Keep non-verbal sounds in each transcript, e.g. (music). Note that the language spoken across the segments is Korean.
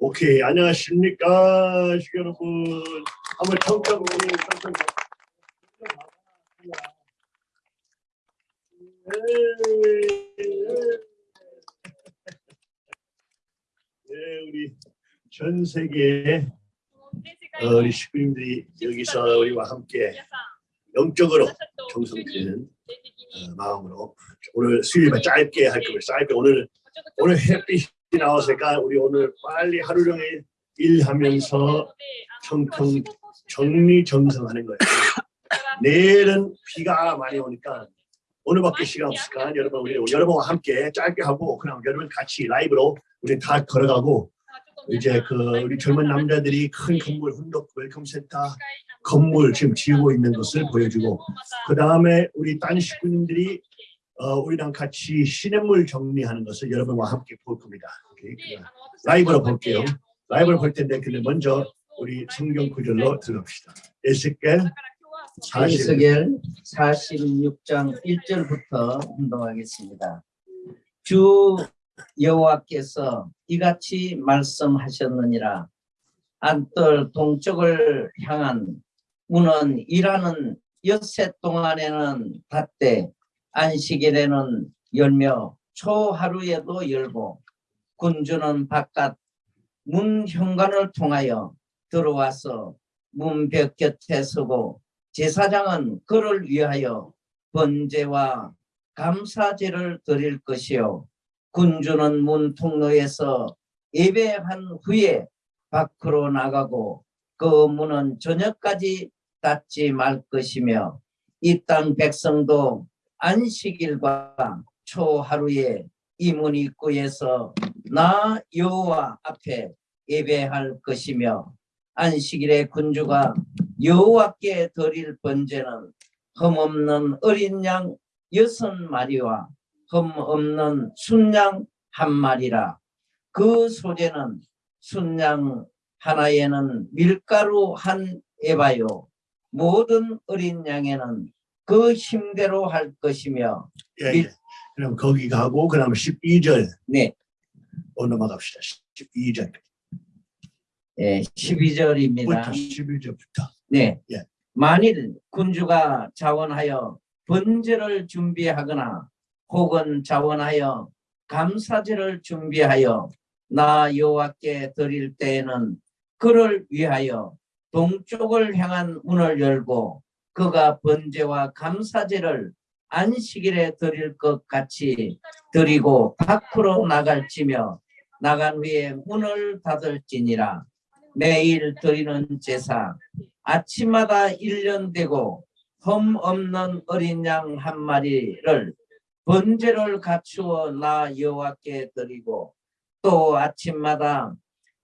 오케이 안녕하십니까 시 여러분. 한번 청청 청청 네, 우리 전 세계 어, 우리 식구님들이 여기서 우리와 함께 영적으로 정성드리는 어, 마음으로 오늘 수요일만 짧게 할 거예요. 짧게 오늘 오늘 햇빛이 나왔으니까 우리 오늘 빨리 하루 종일 일하면서 청소 정리정돈하는 거예요. (laughs) 내일은 비가 많이 오니까 오늘밖에 시간 없으니까 여러분 우리 여러분과 함께 짧게 하고 그냥 여러분 같이 라이브로 우리 다 걸어가고 이제 그 우리 젊은 남자들이 큰 건물 훈독 Welcome Center 건물 지금 지우고 있는 것을 보여주고 그 다음에 우리 딴 식구님들이 어, 우리랑 같이 시냇물 정리하는 것을 여러분과 함께 볼 겁니다. 오케이? 라이브로 볼게요. 라이브로 볼 텐데 근데 먼저 우리 성경 구절로 들어갑시다. 에스겔 40. 에스겔 46장 1절부터 운동하겠습니다. 주 여호와께서 이같이 말씀하셨느니라 안뜰 동쪽을 향한 문은 일하는 엿새 동안에는 닫되 안식일에는 열며 초하루에도 열고 군주는 바깥 문 현관을 통하여 들어와서 문 벽 곁에 서고 제사장은 그를 위하여 번제와 감사제를 드릴 것이요. 군주는 문 통로에서 예배한 후에 밖으로 나가고 그 문은 저녁까지 닫지 말 것이며 이 땅 백성도 안식일과 초하루에 이문 입구에서 나 여호와 앞에 예배할 것이며 안식일에 군주가 여호와께 드릴 번제는 흠없는 어린 양 여섯 마리와 흠없는 순양 한 마리라. 그 소재는 순양 하나에는 밀가루 한 에바요. 모든 어린 양에는 그 힘대로 할 것이며 예, 예. 그럼 거기 가고 그다음 12절 네 어, 넘어갑시다. 12절. 예, 12절입니다. 부터 11절부터. 네. 예. 만일 군주가 자원하여 번제를 준비하거나 혹은 자원하여 감사제를 준비하여 나 여호와께 드릴 때에는 그를 위하여 동쪽을 향한 문을 열고 그가 번제와 감사제를 안식일에 드릴 것 같이 드리고 밖으로 나갈지며 나간 후에 문을 닫을지니라. 매일 드리는 제사. 아침마다 일년 되고 흠 없는 어린 양 한 마리를 번제를 갖추어 나 여호와께 드리고 또 아침마다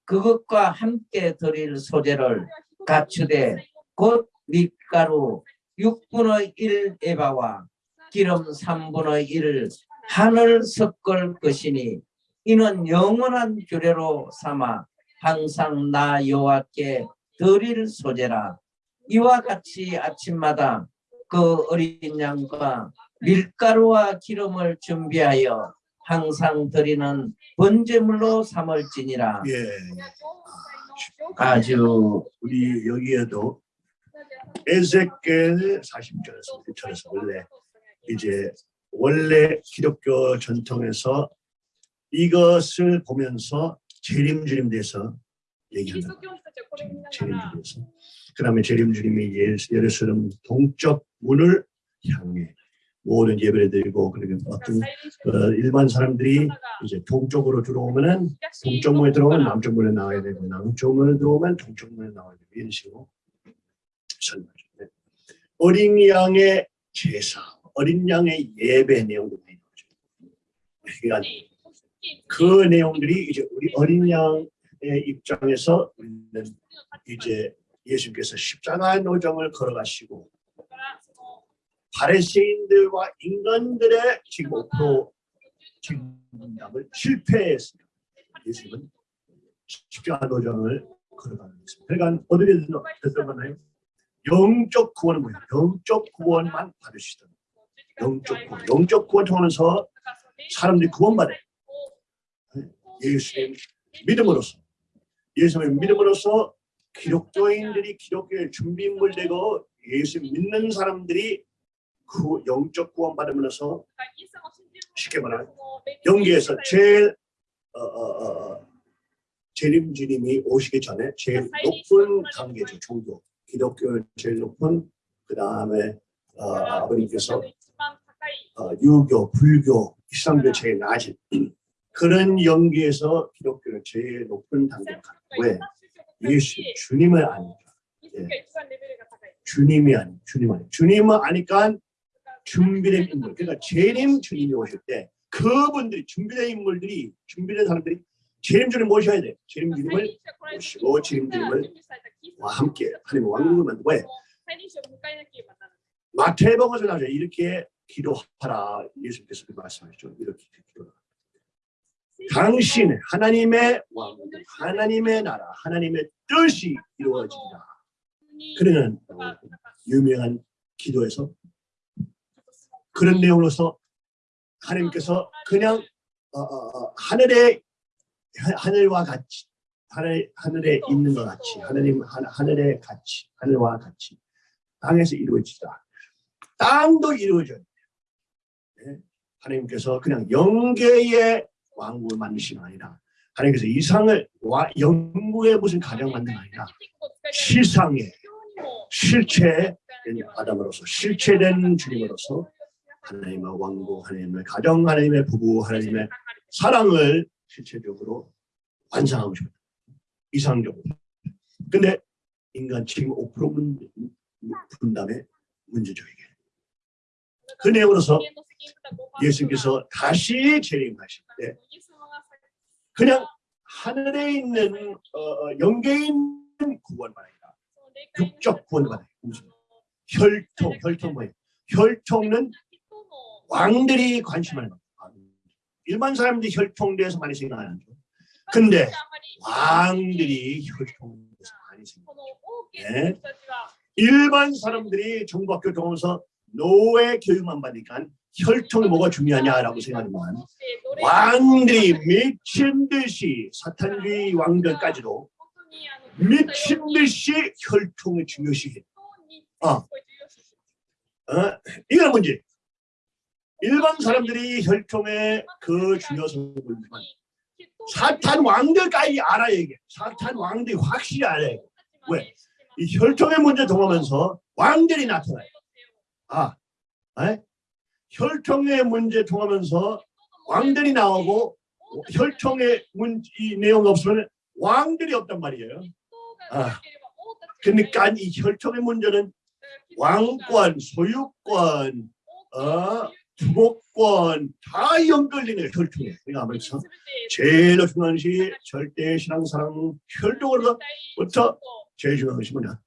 그것과 함께 드릴 소재를 갖추되 곧 밀가루 6분의 1 에바와 기름 3분의 1 한을 섞을 것이니 이는 영원한 규례로 삼아 항상 나 여호와께 드릴 소재라. 이와 같이 아침마다 그 어린 양과 밀가루와 기름을 준비하여 항상 드리는 번제물로 삼을지니라. 예. 아주 우리 여기에도 에ze겔 40절에서 절에서 원래 이제 원래 기독교 전통에서 이것을 보면서 재림주님 대해서 얘기한다. 재림주님에서 그 다음에 재림주님이 예루살렘 동쪽 문을 향해 모든 예배를 드리고 그리고 어떤 어, 일반 사람들이 이제 동쪽으로 들어오면은 동쪽 문에 들어오면 남쪽 문에 나와야 되고 남쪽 문에 들어오면 동쪽 문에 나와야 되고 이런 식으로 설명하죠. 네. 어린 양의 제사, 어린 양의 예배 내용도 많이 나오죠. 그러니까 그 내용들이 이제 우리 어린 양의 입장에서 우리는 이제 예수님께서 십자가 노정을 걸어가시고 바리새인들과 인간들의 지금 5% 책임감을 실패했습니다. 예수님은 십자가 노정을 걸어가는 것입니다. 그러니까 어디에 들어가나요? 영적 구원은 뭐예요? 영적 구원만 받으시던 영적 구원. 영적 구원 통하면서 사람들이 구원받아요. 예수님 믿음으로써 예수를 믿음으로써 기독교인들이 기독교의 준비인물 되고 예수 믿는 사람들이 그 영적 구원 받으면서 쉽게 말하면 영계에서 제일 어, 어, 어, 재림 주님이 오시기 전에 제일 높은 단계죠 종교 기독교 제일 높은 그 다음에 어, 아버님께서 어, 유교, 불교, 이슬람교 제일 낮은 (clears throat) 그런 연기에서 기독교는 제일 높은 단계에 가는 왜? 예수 주님을 아니까. 주님이 아니 주님 아니. 주님을 아니까 준비된 인물. 그러니까 재림 주님이 오실 때 그분들이 준비된 인물들이 준비된 사람들이 재림 주님 모셔야 돼. 재림 주님을 모시고 재림 주님을 와 함께 하나님 왕국을 만들고 왜? 마태복음에서 나오죠. 이렇게 기도하라. 예수께서 말씀하셨죠. 이렇게 기도하라 당신 하나님의 왕국 하나님의 나라 하나님의 뜻이 이루어진다 그러는 유명한 기도에서 그런 내용으로서 하나님께서 그냥 어, 어, 어, 하늘에 하- 하늘과 같이 하늘 하늘에 있는 것 같이 하나님 하- 하늘에 같이 하늘과 같이. 땅에서 이루어지다. 땅도 이루어져야 돼요. 네? 하나님께서 그냥 영계의 왕국을 만드신 게 아니라 하나님께서 이상을 와, 영국의 무슨 가정 만든 게 아니라 실상의 실체된 아담으로서 실체된 주님으로서 하나님의 왕국, 하나님의 가정, 하나님의 부부, 하나님의 사랑을 실체적으로 완성하고 싶다. 이상적으로. 근데 인간 지금 5% 문, 분담의 문제죠 이게. 그 내용으로서 예수님께서 다시 재림하실 때 그냥 하늘에 있는 어, 어, 영계에 있는 구원만 아니라 육적 구원만 아니라 혈통, 혈통 뭐예요? 혈통은 왕들이 관심을 갖고 일반 사람들이 혈통에 대해서 많이 생각 안 하죠. 근데 왕들이 혈통에 대해서 많이 생각. 네. 일반 사람들이 정부학교 들어오면서 노예 교육만 받으니까 혈통이 뭐가 중요하냐라고 생각하지만 왕들이 미친 듯이 사탄주의 왕들까지도 미친 듯이 혈통을 중요시해. 어. 어? 이건 문제. 일반 사람들이 혈통의 그 중요성을 모르지만 사탄 왕들까지 알아야 이게. 사탄 왕들이 확실히 알아야 돼. 왜? 이 혈통의 문제 통하면서 왕들이 나타나요. 아, 에? 혈통의 문제 통하면서 왕들이 나오고 혈통의 문, 이 내용 없으면 왕들이 없단 말이에요. 아, 그러니까 이 혈통의 문제는 왕권, 소유권, 어, 주목권 다 연결되는 혈통에. 그러니까 말해서 제일 중요한 것이 절대 신앙 사랑 혈통으로부터 제일 중요한 것이 뭐냐?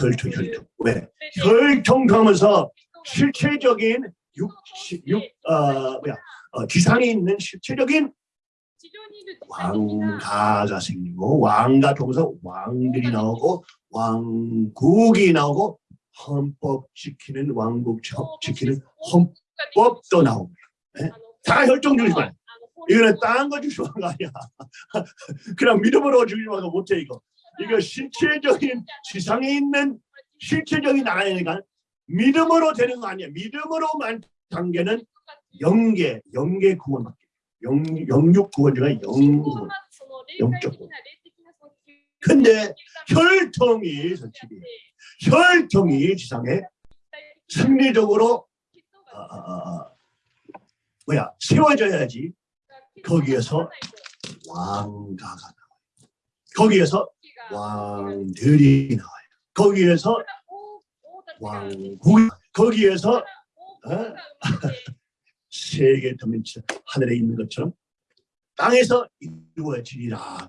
혈통, 혈통. 왜? 혈통하면서 실체적인 육, 육, 어, 뭐야, 어, 지상에 있는 실체적인 왕가가 생기고 왕가 통해서 왕들이 나오고 왕국이 나오고 헌법 지키는 왕국 지키는 헌 법도 나오고 다. 혈통주의만 이거는 딴 거 주시는 거 아니야. (laughs) 그냥 믿음으로 주시는 거 못해 이거. 이거 실체적인 지상에 있는 실체적인 나라니까 믿음으로 되는 거 아니야. 믿음으로만 단계는 영계 영계 구원밖에 영, 영육 구원 중에 영구원. 영적 구원. 근데 혈통이 선칙이 혈통이 지상에 승리적으로 아, 아, 아, 뭐야 세워져야지. 거기에서 왕가가 나와요. 거기에서 왕들이 나와요. 거기에서 왕국 거기에서 어? (laughs) 세계 도민치 하늘에 있는 것처럼 땅에서 이루어지리라가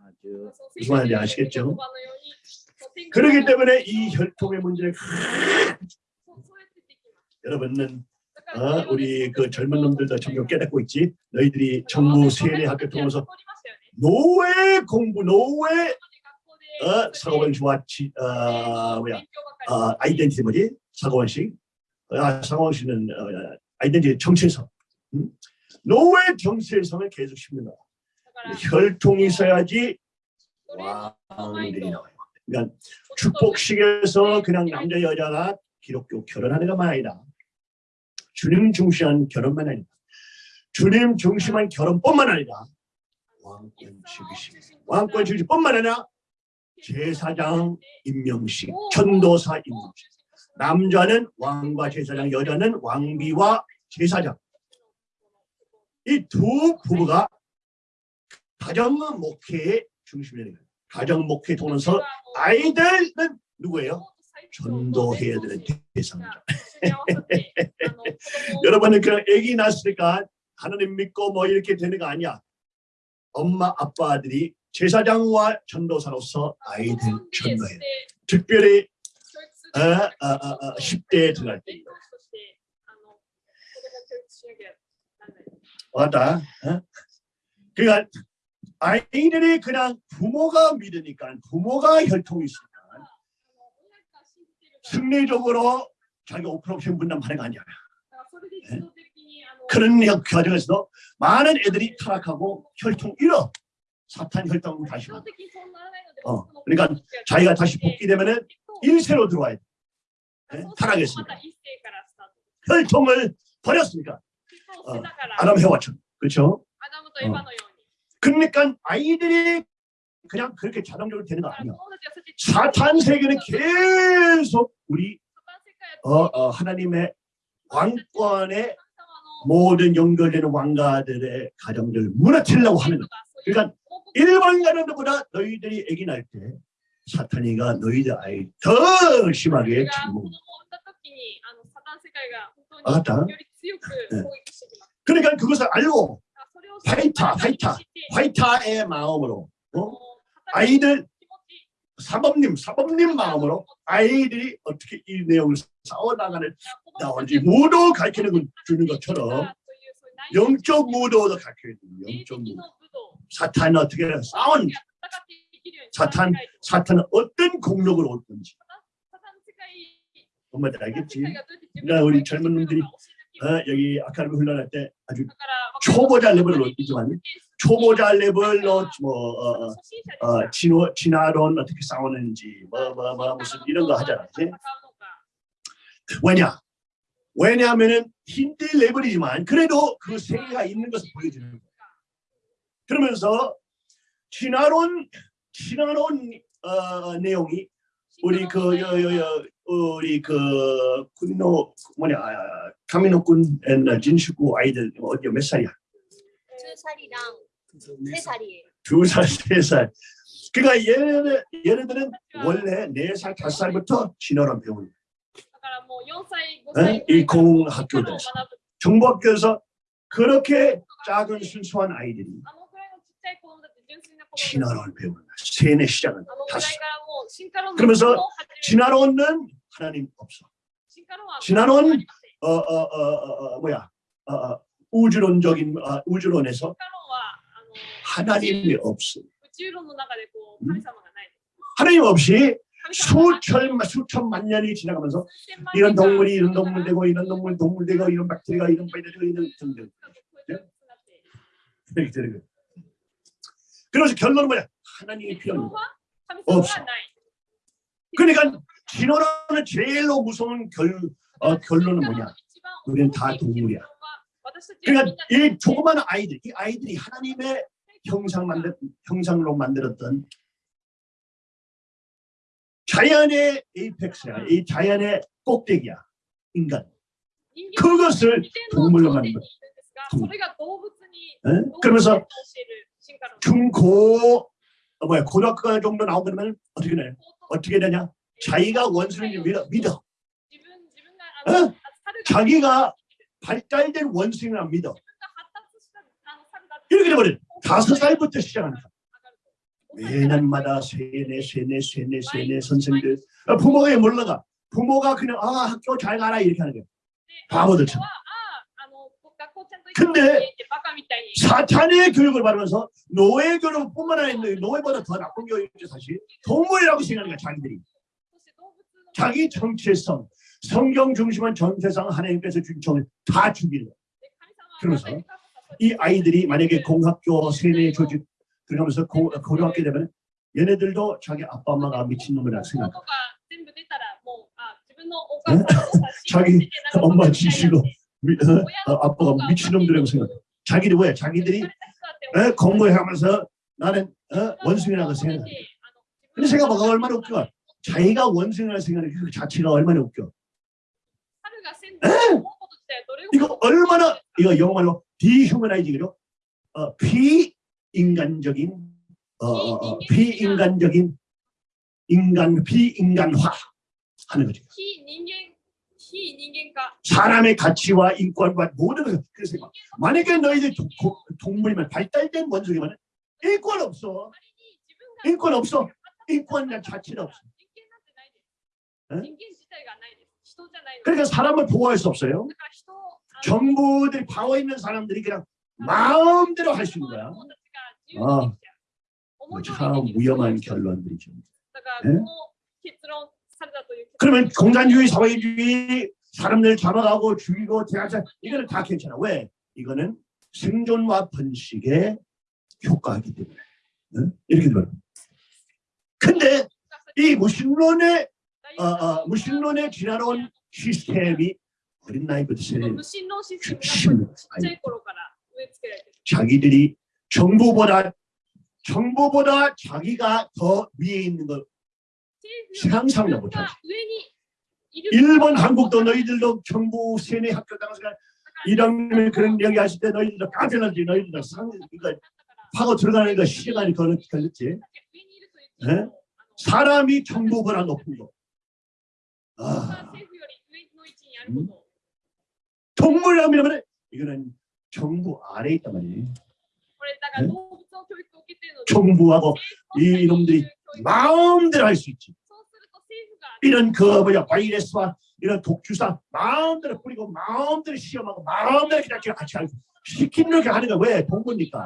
아주 무슨 말인지 아시겠죠? 그렇기 때문에 이 혈통의 문제를 여러분은 어, 우리 그 젊은 놈들도 점점 깨닫고 있지. 너희들이 정부 세례 학교 통해서 노예 공부, 노예 어, 상호원시와 지, 어, 어 뭐야, 어, 어, 아, 어, 아이덴티티 뭐지? 사고원식 어, 상호원식은 어, 아이덴티티 정체성. 음? 노예 정체성을 계속 심는다. 혈통이 있어야지 왕들이 나와요. 그러니까 축복식에서 그냥 남자 여자가 기독교 결혼하는 것만 아니라 주님 중시한 결혼만 아니라 주님 중심한 결혼뿐만 아니라 왕권 주기식 왕권 주기뿐만 아니라 제사장 임명식 전도사 임명식 남자는 왕과 제사장 여자는 왕비와 제사장 이 두 부부가 가정 목회의 중심이 되는 거예요. 가정 목회 통해서 아이들은 누구예요? 전도해야 되는 대상자. (laughs) (laughs) 여러분은 그냥 아기 낳았으니까 하나님 믿고 뭐 이렇게 되는 거 아니야. 엄마 아빠들이 제사장과 전도사로서 아이들 전도해. 특별히 어, 어, 어, 어, 10대에 들어갈 때 왔다. 어? 그러니까 아이들이 그냥 부모가 믿으니까 부모가 혈통이 있으니까 승리적으로 자기가 5% 비용 분담하는 거 아니야. 네? 그런 과정에서도 많은 애들이 타락하고 혈통 잃어. 사탄 혈통으로 다시 가. 어, 그러니까 자기가 다시 복귀되면 은일세로 들어와야 돼. 네? 네? 타락했습니다. 혈통을 버렸으니까. 어, 아담 해와처럼. 그렇죠? 어. 그러니까 아이들이 그냥 그렇게 자동적으로 되는 거 아니야. 사탄 세계는 계속 우리 어, 어, 하나님의 왕권의 모든 연결되는 왕가들의 가정들을 무너뜨리려고 하는 거야. 그러니까 일반가들보다 너희들이 애기 날 때 사탄이가 너희들 아이 더 심하게 침묵. 알았다. 네. 그러니까 그것을 알고 화이타, 화이타, 화이타의 마음으로 어? 아이들 사범님 사범님 마음으로 아이들이 어떻게 이 내용을 쌓아나가는 나온지 무도 가르치는 주는 것처럼 영적 무도도 가르쳐야 돼요. 영적 무도. 사탄은 어떻게 싸운 사탄 사탄은 어떤 공격을 올 건지 엄마들 알겠지? 나 우리 젊은 놈들이 어, 여기 아카데미 훈련할 때 아주 초보자 레벨로 뛰지만 초보자 레벨로 뭐 어, 어, 어 진화론 어떻게 싸우는지 뭐 뭐 뭐 무슨 이런 거 하잖아 이제 왜냐? 왜냐하면은 힌트 레벨이지만 그래도 그 세계가 있는 것을 보여주는 거야. 그러면서 진화론 진화론 어, 내용이 우리 그 여, 여, 여, 우리 그 군노 뭐냐 카미노군 진슈구 아이들 어디 몇 살이야? 두 살이랑 두 살, 세 살. 그러니까 얘네들, 얘네들은 원래 네 살, 다섯 살부터 신어란 배우는 거예요. 이 공학교에서 정보학교에서 그렇게 작은 순수한 아이들이 진화론을 배우는 거예요. 세뇌 시작은 다시. 그러면서 진화론은 하나님 없어. 진화론 어, 어, 어, 어, 뭐야 어, 우주론적인 어, 우주론에서 하나님이 없습니다. 하나님 없이 수천, 수천만 년이 지나가면서 이런 동물이 이런 동물 되고 이런 동물 동물 되고 이런 박테리가 이런 바이러스가 이런 등등 그래서 예? 결론은 뭐냐? 하나님이 필요합 없어. 그러니까 진화라는 제일 무서운 결, 어, 결론은 뭐냐? 우리는 다 동물이야. 그러니까 이 조그마한 아이들, 이 아이들이 하나님의 형상 만들, 형상으로 만들었던 자연의 에이펙스야, 이 자연의 꼭대기야, 인간. 그것을 동물로 만든 거야. 응? 그러면서 중고 어, 뭐야 고등학교 정도 나오면 어떻게 되냐? 어떻게 되냐? 자기가 원수를 믿어. 믿어. 어? 자기가 발달된 원숭이나 믿어. 이렇게 되버린 다섯 살부터 시작합니다. 매년마다 세네 세네 세네 세네 선생들 아, 부모가 몰라가 부모가 그냥 아 학교 잘 가라 이렇게 하는 거예요. 바보들처럼. 근데 사탄의 교육을 받으면서 노예 교육뿐만 아니라 노예보다 더 나쁜 교육이죠 사실 동물이라고 생각하는 거야 자기들이 자기 정체성 성경 중심은 전 세상 하나님께서 준 정을 다 죽이는 거예요. 그래서 이 아이들이 만약에 공학교 세뇌 조직 그러면서 고, 고등학교 되면 얘네들도 자기 아빠 엄마가 미친놈이라 생각해. (laughs) 자기 엄마 지시로 어, 아빠가 미친놈들이라고 생각해. 자기들 왜? 자기들이 어? 공부하면서 나는 어, 원숭이라고 생각해. 근데 생각해봐 얼마나 웃겨. 자기가 원숭이라고 생각하는 그 자체가 얼마나 웃겨. 이거 얼마나 이거 영어로 디휴머나이징이죠. 어, 비인간적인 어, 어, 어 비인간적인 인간 비인간화 하는 거죠. 사람의 가치와 인권과 모든 것을 그래서 만약에 너희들 동물이면 발달된 원숭이면 인권 없어. 인권 없어. 인권 자체는 없어. 응? 그러니까, 그러니까 사람을 보호할 수 없어요. 정부들이 방어 있는 사람들이 그냥 마음대로 할 수 있는 거야. 아, 그렇죠. 참 위험한 결론들이죠. 네? 그러면 공산주의, 사회주의, 사람들 잡아가고 죽이고 대하자 이거는 다 괜찮아. 왜? 이거는 생존과 번식에 효과하기 때문에. 네? 이렇게 되는 근데 이 무신론의 어, 어, 무신론에 지나온 시스템이 어린 나이부터 자기들이 정부보다 정부보다 자기가 더 위에 있는 걸 상상도 못하지. 일본 한국도 너희들도 정부 세뇌 학교 당시에 이런 그런 얘기 하실 때 너희들도 까별하지 너희들도 상 그러니까 파고 들어가니까 시간이 걸렸지. 네? 사람이 정부보다 높은 거. 아, 음? 동물암이라면 이거는 정부 아래에 있단 말이에요. 네? 정부하고 이 놈들이 마음대로 할 수 있지. 이런 그 뭐야 바이러스와 이런 독주사 마음대로 뿌리고 마음대로 시험하고 마음대로 그냥 같이 알고 시키는 렇게 하는 거왜 동부니까.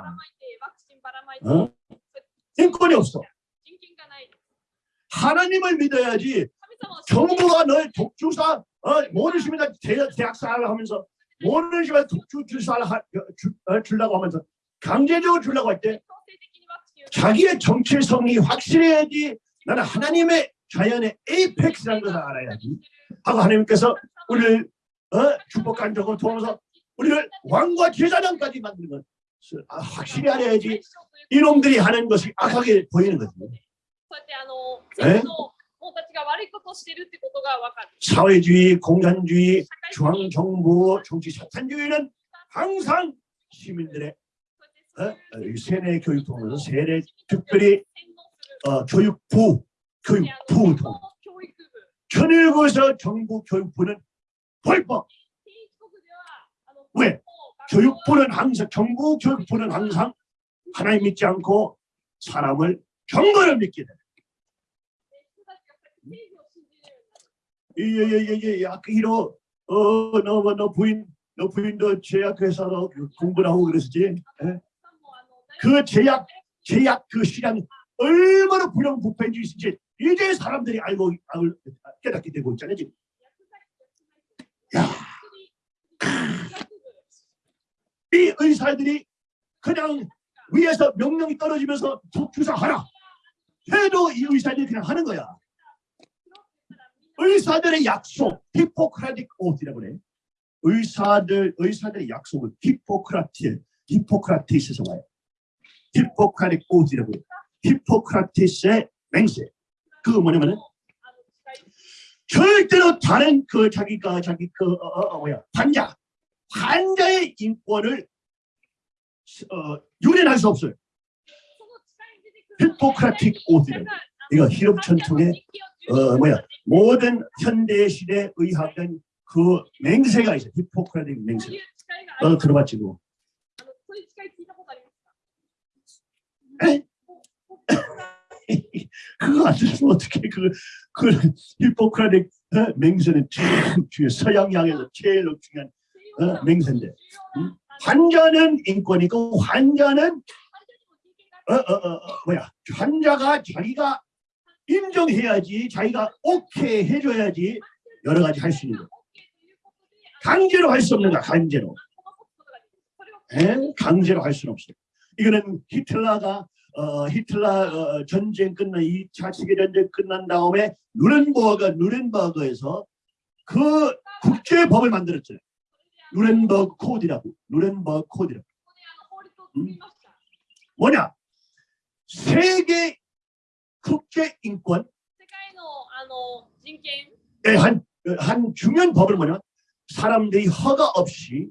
어? 인권이 없어. 하나님을 믿어야지 정부가 널 독주사 어, 모든 시민들 대학사를 하면서 모든 시민 독주 주사를 어, 어, 주려고 하면서 강제적으로 주려고 할 때 자기의 정체성이 확실해야지 나는 하나님의 자연의 에이펙스라는 것을 알아야지. 하고 하나님께서 우리를 어, 축복한적으로 통해서 우리를 왕과 제사장까지 만드는 것 아, 확실히 알아야지. 이놈들이 하는 것이 악하게 보이는 거죠. 네? 네? うやってあのえ政府の者たちが悪いことをしているってことがわかる 사회주의, 공산주의, 社会主義 중앙정부, 정치 사탄주의는 항상 시민들의 そうやってそういう 어, 이 세뇌 교육 통해서 세뇌 특별히 洗脳する 어, 교육부, であ 교육부 の 통 教育部 천일국에서 정부 교육부는 불법 帝国ではあの 왜 もう 교육부는 항상 정부 교육부는 항상 하나님 믿지 않고 사람을 정거를 믿게 돼. 약기로 어너너 부인 너 부인도 제약 회사로 공부를 하고 그랬지. 그 제약 제약 그 시장이 얼마나 불량부패인지 있을지 이제 사람들이 알고 깨닫게 되고 있잖아요. 지금. 야. 이 의사들이 그냥 위에서 명령이 떨어지면서 주사하라 해도 이 의사들이 그냥 하는 거야. 의사들의 약속, 히포크라틱 어, 오디라고 그래. 의사들, 의사들의 약속은 히포크라티에, 히포크라티스에서 와요. 히포크라틱 어, 오디라고 해요. 히포크라티스의 맹세. 그거 뭐냐면은 절대로 다른 그 자기가 자기 그, 그 어, 어, 어, 뭐야 환자 환자의 인권을 어, 유린할 수 없어요. 히포크라틱 오디라 이거 히럽천통의 어, 뭐야 모든 현대 시대에 의학된 그 맹세가 있어요. 히포크라테스 맹세. 어 들어봤지, 뭐. 그거 안 들으면 어떻게 그, 그 히포크라테 어? 맹세는 제일 서양 양에서 제일 중요한 어? 맹세인데 응? 환자는 인권이고 환자는 어, 어, 어, 어 뭐야 환자가 자기가 인정해야지 자기가 오케이 해줘야지 여러 가지 할 수 있는 거. 강제로 할 수 없는 거야 강제로. 에? 강제로 할 수는 없어요. 이거는 히틀러가 어, 히틀러 어, 전쟁 끝난 2차 세계전쟁 끝난 다음에 누렌버거 누렌버거에서 그 국제법을 만들었잖아요. 누렌버거 코드라고 누렌버거 코드라고. 음? 뭐냐? 세계 국제인권. 한, 한 중요한 법을 뭐냐면 사람들이 허가 없이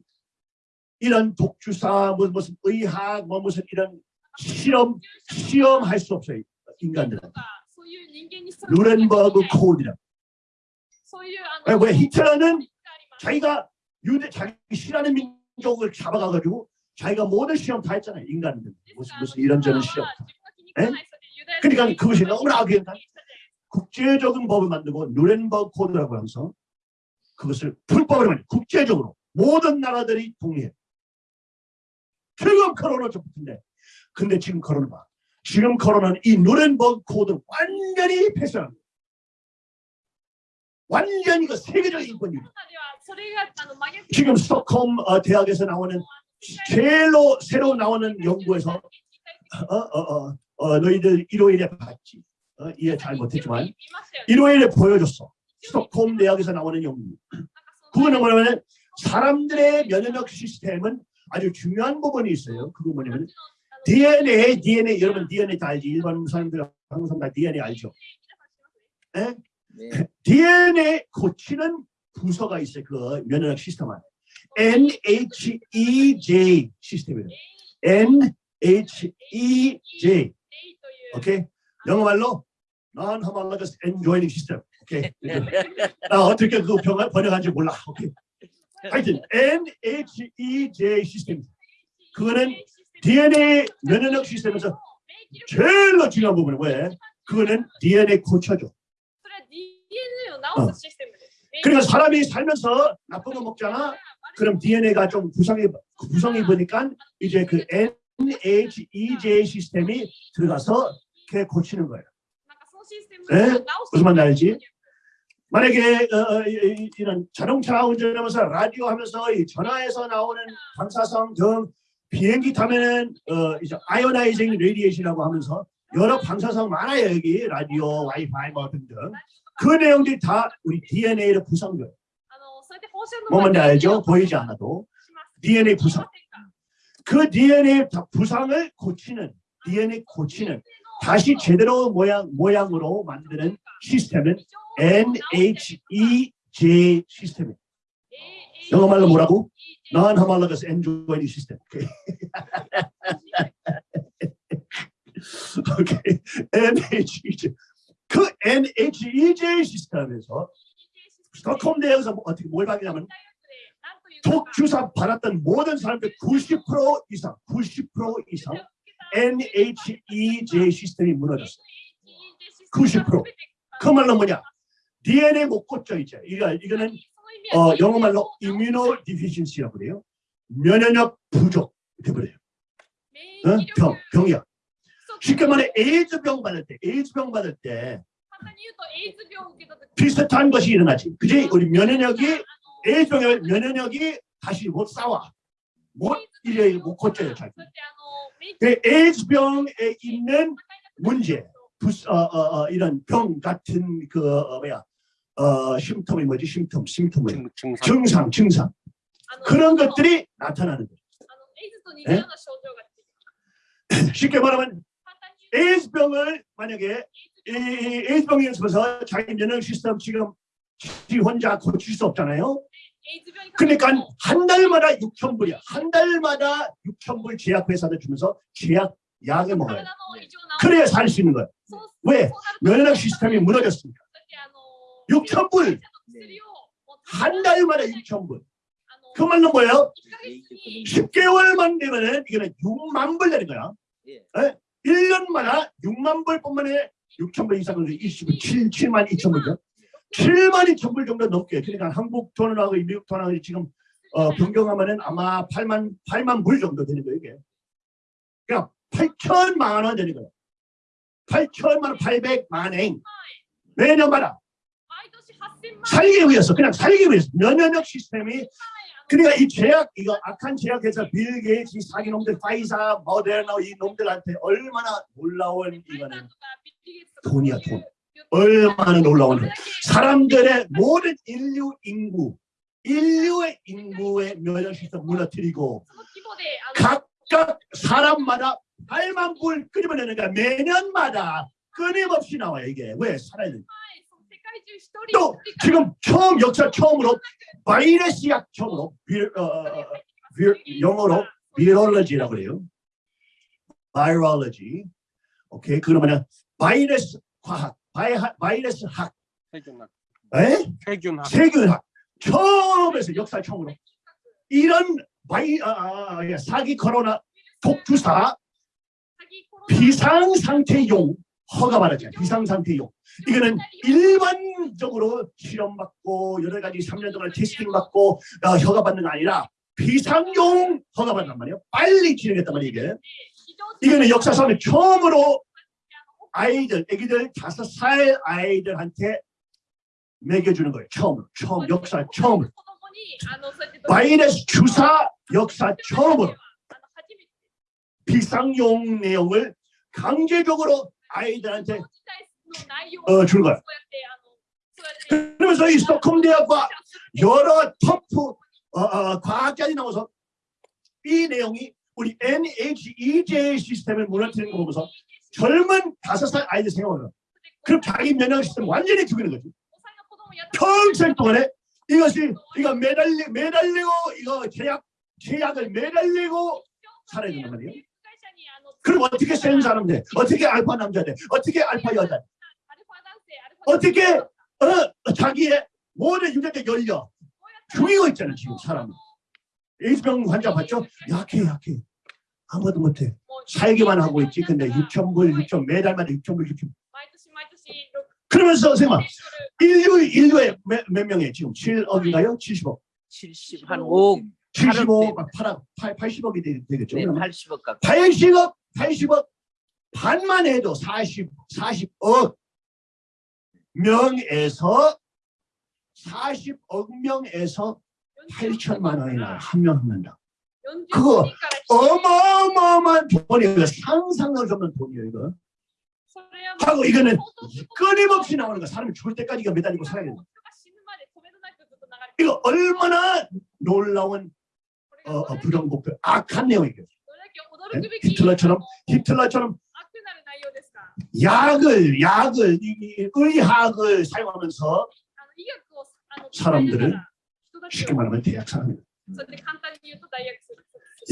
이런 독주사 무슨, 의학 뭐 무슨 이런 실험 시험할 수 없어요 인간들은. 루렌버그 코드라 왜, 왜 히틀러는 아、 자기가 유대 자기 싫어하는 민족을 잡아가가지고 자기가 모든 시험 다 했잖아요 인간들. 무슨 무슨 이런저런 그러니까 시험. 에? 그러니까 그것이 너무나 악연한 국제적인 법을 만들고 누렌버그 코드라고 하면서 그것을 불법으로 만 국제적으로 모든 나라들이 동의해. 지금 코로나 접붙인데 근데 지금 코로나 봐. 지금 코로나는 이 Nuremberg Code 완전히 폐쇄합니다. 완전히 그 세계적인 인권이에요. 지금 Stockholm 어, 대학에서 나오는 제일로 새로 나오는 연구에서 어, 어, 어, 어, 너희들 일요일에 봤지. 어, 이해 잘 못했지만 일요일에 보여줬어. 스톡홈 대학에서 나오는 연구. 그거는 뭐냐면 사람들의 면역력 시스템은 아주 중요한 부분이 있어요. 그거 뭐냐면 DNA, DNA 여러분 DNA 다 알지. 일반 사람들 항상 다 DNA 알죠. 네. 예? 네. (laughs) DNA 고치는 부서가 있어요. 그 면역력 시스템 안에. NHEJ 시스템이에요. NHEJ Okay? 영어 말로 non homologous and joining system. Okay. (laughs) 나 어떻게 그 병을 번역한지 몰라. Okay. 하여튼 NHEJ 시스템. 그거는 DNA 면역력 시스템에서 제일로 중요한 부분이 왜? 그거는 DNA 고쳐줘. 어. 그러니까 사람이 살면서 나쁜 거 먹잖아. 그럼 DNA가 좀 구성이 구성이 보니까 이제 그 NHEJ 시스템이 들어가서 이렇게 고치는 거예요. 네? 무슨 말인지 알지? 만약에 어, 어 이런 자동차 운전하면서 라디오 하면서 이 전화에서 나오는 방사성 등 비행기 타면은 어, 이제 ionizing radiation이라고 하면서 여러 방사성 많아요 여기. 라디오, 와이파이 뭐 등등. 그 내용들이 다 우리 DNA로 구성돼요. 뭐 뭔지 알죠? 보이지 않아도. DNA 부상 그 DNA 부상을 고치는 DNA 고치는 다시 제대로 모양 모양으로 만드는 시스템은 NHEJ 시스템이에요. 영어 말로 뭐라고? Non-homologous enjoining system. 오케이. (laughs) 오케이. NHEJ. 그 NHEJ 시스템에서 스톡홈 대학에서 뭐 어떻게 뭘 받냐면 독 주사 받았던 모든 사람들 90% 이상, 90% 이상 NHEJ시스템이 무너졌어요. 90%. 그 말로 뭐냐? DNA 못 고쳐 이제. 이거는 어, 영어말로 이뮤노 디피신시라고 그래요. 면역력 부족 돼버려요. 어? 병, 병이야. 쉽게 말해 에이즈병 받을 때, 에이즈병 받을 때 비슷한 것이 일어나지. 그지? 우리 면역력이 에이즈병의 면역력이 다시 못 싸워. 못 이래 못 고쳐요. 자기. 그 에이즈병에 있는 문제, 부스, 어, 어, 어, 이런 병 같은 그 어, 뭐야 어, 심텀이 뭐지? 심텀, 심텀은 증상, 증상, 증상. 그런 것들이 나타나는 거예요. 네? (laughs) 쉽게 말하면 에이즈병을 만약에 에이즈병에 있어서 자기 면역 시스템 지금 지 혼자 고칠 수 없잖아요. 그러니까 한, 달마다 육천불이야. 한 달마다 육천불 제약회사를 주면서 제약 약을 먹어요. 네. 그래야 살 수 있는 거야. 네. 왜? 면역 시스템이 무너졌습니까 육천불 네. 한 달마다 육천불 그 말은 뭐예요? 10개월만 되면은 이거는 6만 불 되는 거야. 예. 예? 1년마다 6만 불뿐만 아니라 6천 불 이상은 27, 7만 2천 불이죠. 7만이 전부 정도 넘게 그러니까 한국 돈하고 미국 돈하고 지금 어, 변경하면은 아마 8만 8만 불 정도 되는 거예요 이게. 그러니까 8천만 원 되는 거예요. 8천만 800만 엔 매년마다 살기 위해서 그냥 살기 위해서 면역력 시스템이 그러니까 이 제약 이거 악한 제약회사 빌 게이츠 사기 놈들 Pfizer Moderna 이 놈들한테 얼마나 놀라운 이거는 돈이야 돈. 얼마나 놀라운 돈. 사람들의 모든 인류 인구 인류의 면역 시스템 무너뜨리고 각각 사람마다 8만 불 끓이면 되니까 매년마다 끊임없이 나와요 이게 왜 살아야 돼. 또 지금 처음 역사 처음으로 바이러스 약 처음으로 비, 어, 영어로 virology라고 그래요. virology. 오케이 그러면은 바이러스 과학, 바이, 바이러스 학, 세균학. 에? 세균학. 세균학 처음에서 역사 처음으로 이런 바이 아, 아, 아, 사기 코로나 독주사 비상 상태용 허가받았잖아요. 비상 상태용. 이거는 일반적으로 실험받고 여러 가지 3년 동안 testing 받고 어, 허가받는 게 아니라 비상용 허가받단 말이에요. 빨리 진행했단 말이에요. 이게. 이거는 역사상에 처음으로 아이들, 애기들 다섯 살 아이들한테 먹여주는 거예요. 처음으로. 처음, 역사 처음으로. 바이러스 주사 역사 처음으로 비상용 내용을 강제적으로 아이들한테 어, 준 거야. 그러면서 이 스톡홈 대학과 여러 터프 어, 어, 과학자들이 나와서 이 내용이 우리 NHEJ 시스템을 무너뜨리는 거 보면서 젊은 다섯 살 아이들 생각하는 그럼 자기 면역 시스템 완전히 죽이는 거지. 평생 동안에 이것이 이거 매달리 매달리고 이거 제약 제약을 매달리고 살아야 된단 말이에요. 그럼 어떻게 센 사람 돼? 어떻게 알파 남자 돼? 어떻게 알파 여자 돼? 어떻게 어, 자기의 모든 유전자 열려 죽이고 있잖아 지금 사람. 에이즈병 환자 봤죠? 약해 약해 아무것도 못해 살기만 하고 있지. 근데 6천 불, 6천 매달마다 6천 불, 6천. 그러면서 선생님 인류 인류에 몇, 몇 명이 지금 7억인가요? 70억. 70, 한 5억. 75, 8억, 8, 80억이 되, 되겠죠. 네, 그러면 80억 가까이. 80억, 80억 반만 해도 40, 40억 명에서 40억 명에서 8천만 원이나 한 명한 명당. 그거 어마어마한 돈이에요. 상상할 수 없는 돈이에요. 이거. 하고 이거는 끊임없이 나오는 거. 사람이 죽을 때까지 이거 매달리고 살아야 된다. 이거 얼마나 놀라운 어, 어, 부정복도 악한 내용이에요. 네? 히틀러처럼 히틀러처럼 약을 약을 의학을 사용하면서 사람들을 쉽게 말하면 대학 사람이에요.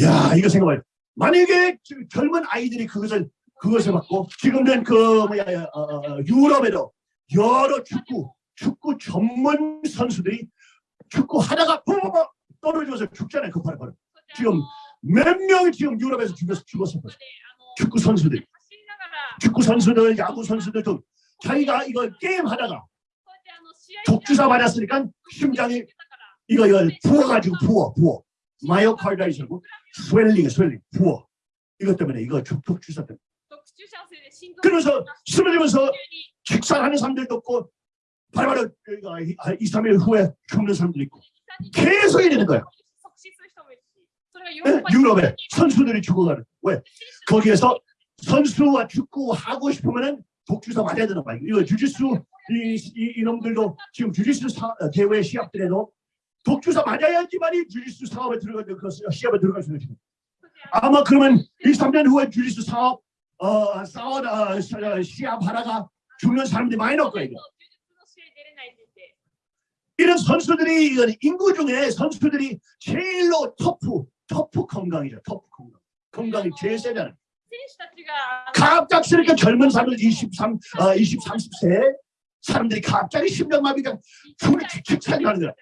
야 이거 생각해봐요. 만약에 지금 젊은 아이들이 그것을 그것을 받고 지금은 그 뭐야 어, 어, 유럽에도 여러 축구 축구 전문 선수들이 축구 하다가 붕붕 떨어져서 죽잖아요 급하게 바로. 지금 몇 명이 지금 유럽에서 죽었어 죽었어 축구 선수들 축구 선수들 야구 선수들도 자기가 이거 게임 하다가 독주사 맞았으니까 심장이 이거 이거 부어가지고 부어 부어. myocarditis고 swelling swelling. 부어. 이것 때문에 이거 독- 독주사 때문에. 그러면서 쓰러지면서 즉사하는 사람들도 있고 바로바로 2, 3일 후에 죽는 사람도 있고. 계속 이러는 거야 예? 유럽에 선수들이 죽어가는 왜? 거기에서 선수와 축구 하고 싶으면은 독주사 맞아야 되는 거야 이거 주짓수 이, 이, 이놈들도 지금 주짓수 사, 어, 대회 시합들에도 독주사 맞아야지만이 주짓수 사업에 들어가는 그 시합에 들어갈 수 있는 아마 그러면 2, 3년 후에 주짓수 사업 어, 싸워다 어, 시합 하다가 죽는 사람들이 많이 나올 거예요. 이런 선수들이 이건 인구 중에 선수들이 제일로 터프 터프 건강이죠. 터프 건강. 건강이 제일 세잖아요. 갑작스럽게 젊은 사람들 23, 어, 20, 30세 사람들이 갑자기 심장마비가 숨이 축축하게 가는 거야.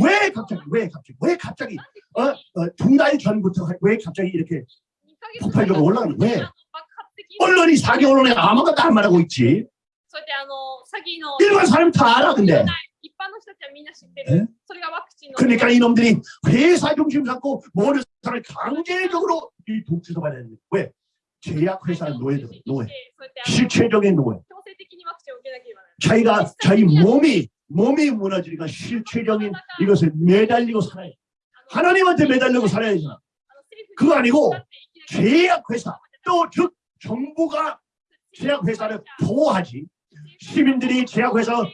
왜 갑자기 왜 갑자기 왜 갑자기 어, 어, 두달 전부터 왜 갑자기 이렇게 폭발적으로 올라가는 왜? 언론이 사기 언론에 아무것도 안 말하고 있지. 일반 사람 다 알아 근데. 네? 그러니까 이놈들이 회사 중심 삼고 모든 사람을 강제적으로 이 독주도 받아야 되는 거 왜? 제약회사는 노예들 노예. 실체적인 노예. 자기가 자기 몸이 몸이 무너지니까 실체적인 이것을 매달리고 살아야 돼. 하나님한테 매달리고 살아야 되잖아. 그거 아니고 제약회사 또 즉 정부가 제약회사를 보호하지. 시민들이 제약회사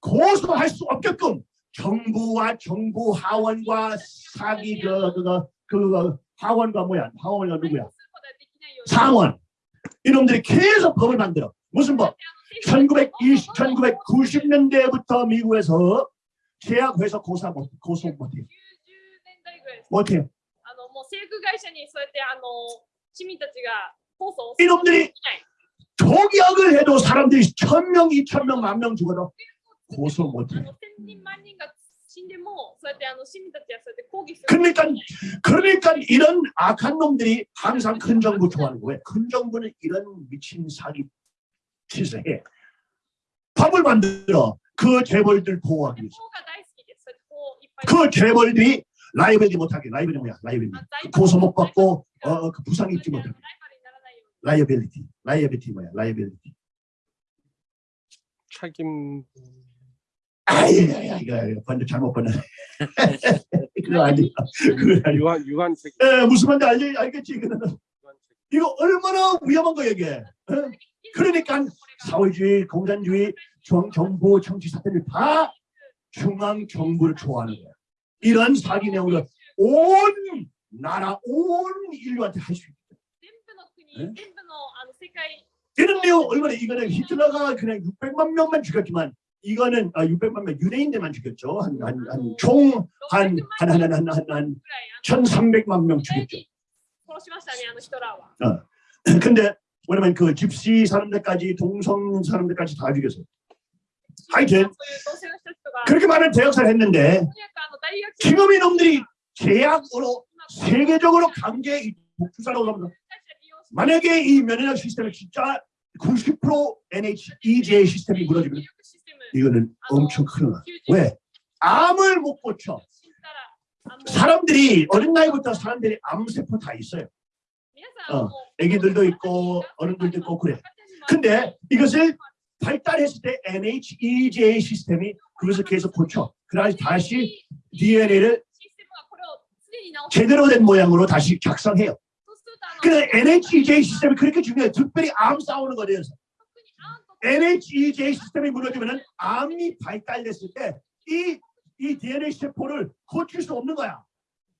고소할 수 없게끔 정부와 정부 하원과 사기 그 그거 그거 하원과 뭐야? 하원과 누구야? 상원. 이놈들이 계속 법을 만들어 무슨 법? 1920, 1990년대부터 미국에서 제약회사 고사 못, 고소 못해요. 못해요. 이놈들이 독약을 해도 사람들이 천명, 이천명, 만 명 죽어도 고소 못해요. 그러니까 그러니까 이런 악한 놈들이 항상 큰 정부 좋아하는 거예요. 큰 정부는 이런 미친 사기 세상에. 밥을 만들어 그 재벌들 보호하기 위해서. 그 재벌들이 라이벌이 못하게 라이벌이 뭐야? 라이벌이. 그 고소못 받고 어, 어, 그 부상 입지 못하게 liability. liability 뭐야? liability. 책임. 아이야 이거 번역 잘못 번역. (laughs) 그거 아니야. 그거 유한 유한 책임. 예 무슨 말인지 알겠지? 이거 이거 얼마나 위험한 거야 이게? 어? 그러니까 사회주의, 공산주의, 중앙정부, 정치사태를 다 중앙정부를 좋아하는 거야. 이런 사기 내용을 온 나라, 온 인류한테 할 수 있다. 네? 이런 내용 얼마나 이거는 히틀러가 그냥 600만 명만 죽였지만 이거는 아, 600만 명 유대인들만 죽였죠. 한 한 총 한 한 한 한 한한 1,300만 명 죽였죠. 어. 근데 왜냐면 그 집시 사람들까지 동성 사람들까지 다 죽였어요. 하여튼 그렇게 많은 대역사를 했는데 지금의 놈들이 제약으로 세계적으로 강제 독주사라고 합니다. 만약에 이 면역력 시스템이 진짜 90% NHEJ 시스템이 무너지면 이거는 엄청 큰일 나. 왜? 암을 못 고쳐. 사람들이 어린 나이부터 사람들이 암세포 다 있어요. 어, 애기들도 있고 어른들도 있고 그래. 근데 이것을 발달했을 때 NHEJ 시스템이 그것을 계속 고쳐. 그래서 다시 DNA를 제대로 된 모양으로 다시 작성해요. 그래 NHEJ 시스템이 그렇게 중요해요. 특별히 암 싸우는 거에 대해서. NHEJ 시스템이 무너지면 암이 발달됐을 때이 이 DNA 세포를 고칠 수 없는 거야.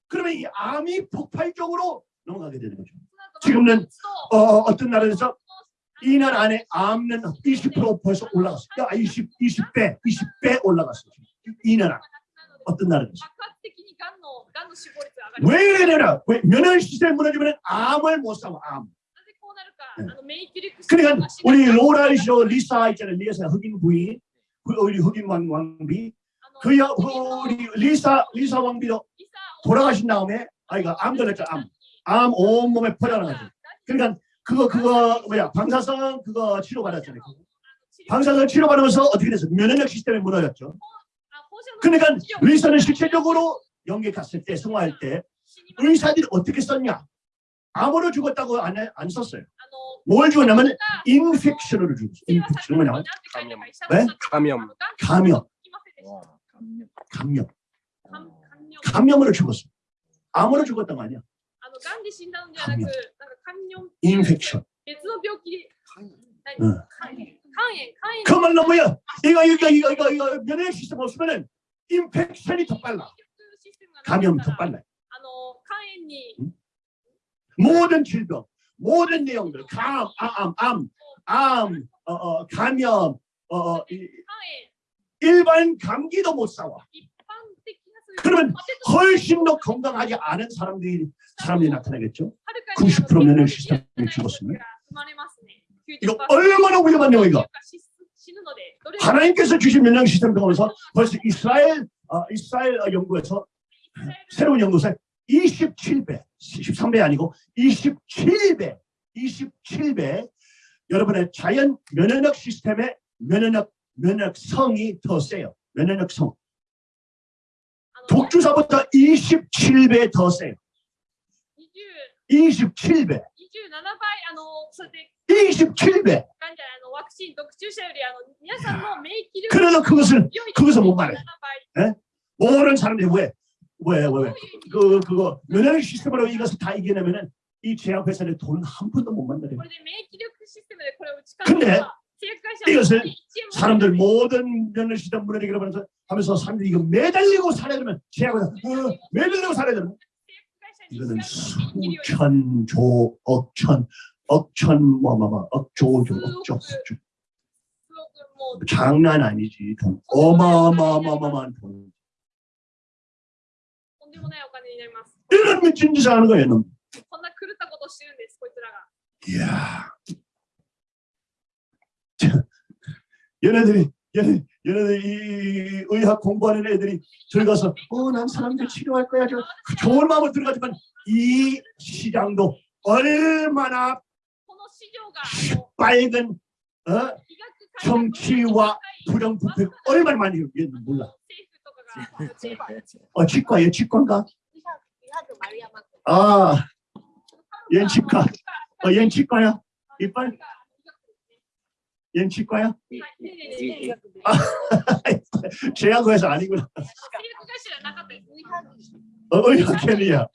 그러면 이 암이 폭발적으로 넘어가게 되는 거죠. 지금은 어, 어 떤 나라에서 2년 안에 암은 20% 벌써 올라갔어요. 20, 20배, 20배 올라갔어요. 2년 안에. 어떤 나라에서. 왜 이래라? 왜 면역 시스템 무너지면 암을 못 삼아, 암. 네. 그러니까 우리 로라 쇼 리사 있잖아요. 리사 흑인 부인, 그 우리 흑인 왕, 왕비. 그 여, 우리 리사 리사 왕비도 돌아가신 다음에 아이가 암 걸렸죠, 암. 암 온몸에 퍼져나가죠. 그러니까 그거 그거 뭐야 방사성 그거 치료 받았잖아요. 방사선 치료 받으면서 어떻게 됐어? 면역 시스템이 무너졌죠. 그러니까 리사는 실제적으로 영계 갔을 때 성화할 때 의사들이 어떻게 썼냐? 암으로 죽었다고 안, 해- 안 썼어요. 뭘 죽었냐면 infection으로 죽었어요. infection 뭐냐면 감염. 네? 감염. 감염, 감염, 감염으로 죽었어. 암으로 죽었던 거 아니야? あの、がんで死んだのではなく、なんか肝炎 인펙션. 別の病気で、何うん肝炎、肝炎、肝炎 그 말로 뭐야? 이거 이거 이거 이거 이거 면역 시스템 없으면은 인펙션이 더 빨라. システムがなかったら 감염 더 빨라. あの、肝炎に 모든 질병, 모든 내용들, 감, 암, 암, 암, 어, 어, 감염, 어, 어, 이- 肝炎、 일반 감기도 못 싸워. 그러면 훨씬 더 건강하지 않은 사람들이 사람들이 나타나겠죠. 90% 면역 시스템이 죽었습니다. 이거 얼마나 위험한 영이가 하나님께서 주신 면역 시스템 통해서 벌써 이스라엘 어, 이스라엘 연구에서 새로운 연구에 27배, 13배 아니고 27배, 27배 여러분의 자연 면역력 시스템의 면역력, 면역성이 더 세요. 면역력성. 독주사보다 27배 더 세요. 27배. 27배. 27배. 그래서 그것을 그것을 못 말해. 예? 네? 5월은 사람들이 왜? 왜? 왜? 왜? 그, 그거 면역 시스템으로 이것을 다 이겨내면 은이 제약회사는 돈한 푼도 못 만들어요. 근데 이것을 사람들 모든 면허시다 무너지기로 하면서, 하면서 사람들이 이거 매달리고 살아야되면 죄하고 어, 매달리고 살아야되면 이거는 수천 조 억천 억천 뭐마마 뭐, 뭐, 억조조 억조 억조. 장난 아니지. 돈 어마어마어마어마한 돈 이런 미친 짓을 하는 거야 놈. 이야. (laughs) 얘네들이 얘네, 얘네들 이 의학 공부하는 애들이 들어가서 어 난 사람들 치료할 거야 저 좋은 마음으로 들어가지만 이 시장도 얼마나 빨간 어? 정치와 부정부패 얼마나 많이 있는지 몰라 어 치과 얘 치과인가? 아, 얜 치과 어, 얜 치과야? 이빨? 임치과야? 제약과에서 아니구나. 의학계리야.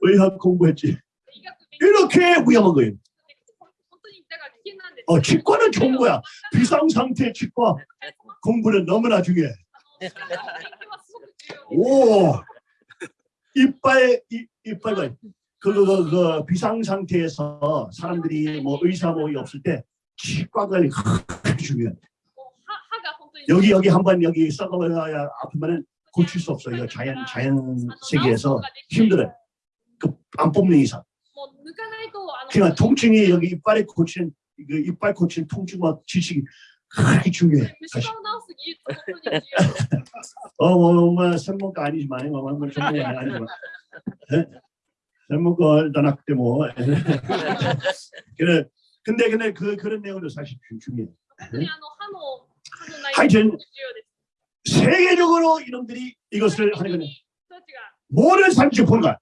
의학 공부했지. 이렇게 위험한 거예요. 어, 치과는 좋은 거야. 비상상태 치과 공부는 너무나 중요해. 오, 이빨, 이, 이빨, 그, 그, 그, 그 비상 상태에서 사람들이 뭐 의사 모이 없을 때 치과 관리 중요해. 여기 여기 한번 여기 썩어야 아프면은 고칠 수 없어요. 이거 자연 자연 세계에서 힘들어요. 그안 뽑는 이상. 그러니까 통증이 여기 이빨에 고치는 그 이빨 고친 통증과 지식이 그렇게 중요해. 어머 어, 뭐, 뭐, 생목가 아니지만, 뭐, 뭐, 전문가 아니지만. 네? 젊은 걸 떠났기 뭐. (laughs) 그래. 근데 근데 그 그런 내용도 사실 중요해. 하여튼 세계적으로 이놈들이 이것을 하는 거는 모든 사람들이 보는 거야.